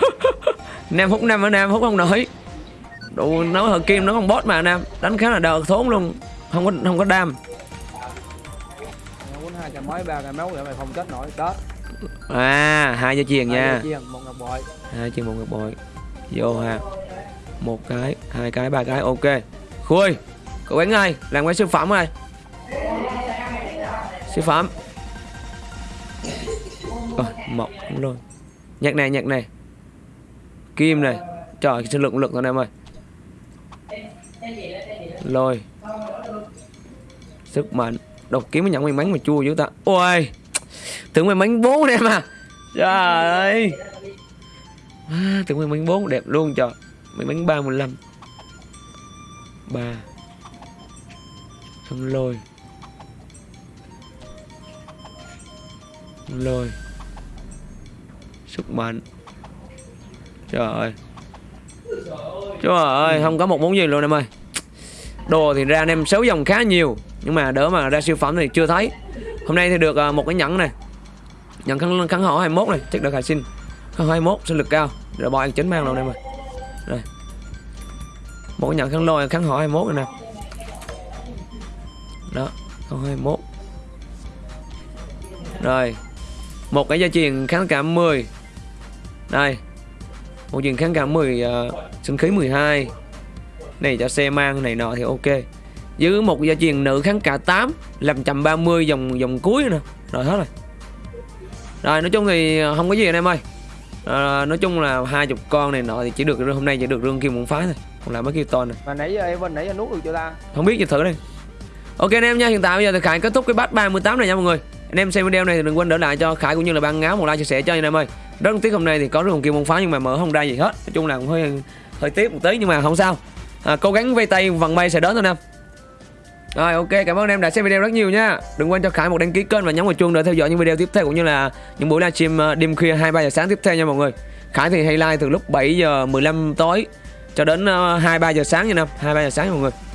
[SPEAKER 1] nam hút nam ở nam hút không nổi. Đủ nấu hờ kim nó không boss mà nam đánh khá là đờ thốn luôn không có không có đam.
[SPEAKER 2] Quýnh hai cái mấy ba cái máu vậy mày không chết nổi. Đó.
[SPEAKER 1] À hai dây chuyền nha.
[SPEAKER 2] Hai chiên một ngọc bội.
[SPEAKER 1] Hai chân một ngọc bội. Vô ha. Một cái hai cái ba cái ok. Khui cậu bánh ơi làm cái siêu phẩm ơi. Siêu phẩm. Ôi, mọc luôn. Nhạc này nhạc này. Kim này. Trời cái lực lực thôi em ơi. Lôi sức mạnh. Đột kiếm mới nhận may mắn mà chua dữ ta. Ôi tưởng may mắn bốn em à. Trời. Ơi à, tưởng may mắn bốn đẹp luôn trời. May mắn ba mười lăm. Ba. Thân lôi. Lôi. Sức mạnh. Trời ơi. Trời ơi không có một món gì luôn em ơi. Đồ thì ra anh em xấu dòng khá nhiều nhưng mà đỡ mà ra siêu phẩm thì chưa thấy. Hôm nay thì được à, một cái nhẫn này. Nhẫn khăn khăn họ 21 này chắc được hải sinh. Khăn 21 sinh lực cao. Rồi bỏ anh chính mang luôn em ơi rồi. Một cái nhẫn khăn lôi khăn họ 21 này nè. Đó khăn 21 rồi. Một cái gia truyền kháng cảm 10 đây. Một truyền kháng cảm 10 uh, à, sinh khí 12 này cho xe mang này nọ thì ok giữ một gia truyền nữ kháng cả 8 làm 130 dòng dòng cuối nè. Rồi hết rồi. Rồi nói chung thì không có gì anh em ơi. À, nói chung là hai chục con này nọ thì chỉ được hôm nay chỉ được rương kim một phái thôi. Còn lại mấy kia to này
[SPEAKER 2] mà nãy giờ Evan nãy giờ nuốt được chưa ta?
[SPEAKER 1] Không biết gì thử đi. Ok anh em nha hiện tại bây giờ thì khải kết thúc cái batch 38 này nha mọi người. Anh em xem video này thì đừng quên đỡ lại cho khải cũng như là ban ngáo một like chia sẻ cho anh em ơi. Rất tiếc hôm nay thì có rương kim một phái nhưng mà mở không ra gì hết. Nói chung là cũng hơi hơi tiếc một tí nhưng mà không sao. À, cố gắng vây tay vận may sẽ đến thôi anh em rồi ok cảm ơn em đã xem video rất nhiều nha. Đừng quên cho khải một đăng ký kênh và nhấn vào chuông để theo dõi những video tiếp theo cũng như là những buổi livestream ờ, đêm khuya hai ba giờ sáng tiếp theo nha mọi người. Khải thì hay live từ lúc 7 giờ 15 tối cho đến ờ, hai ba giờ sáng nha năm hai ba giờ sáng nha mọi người.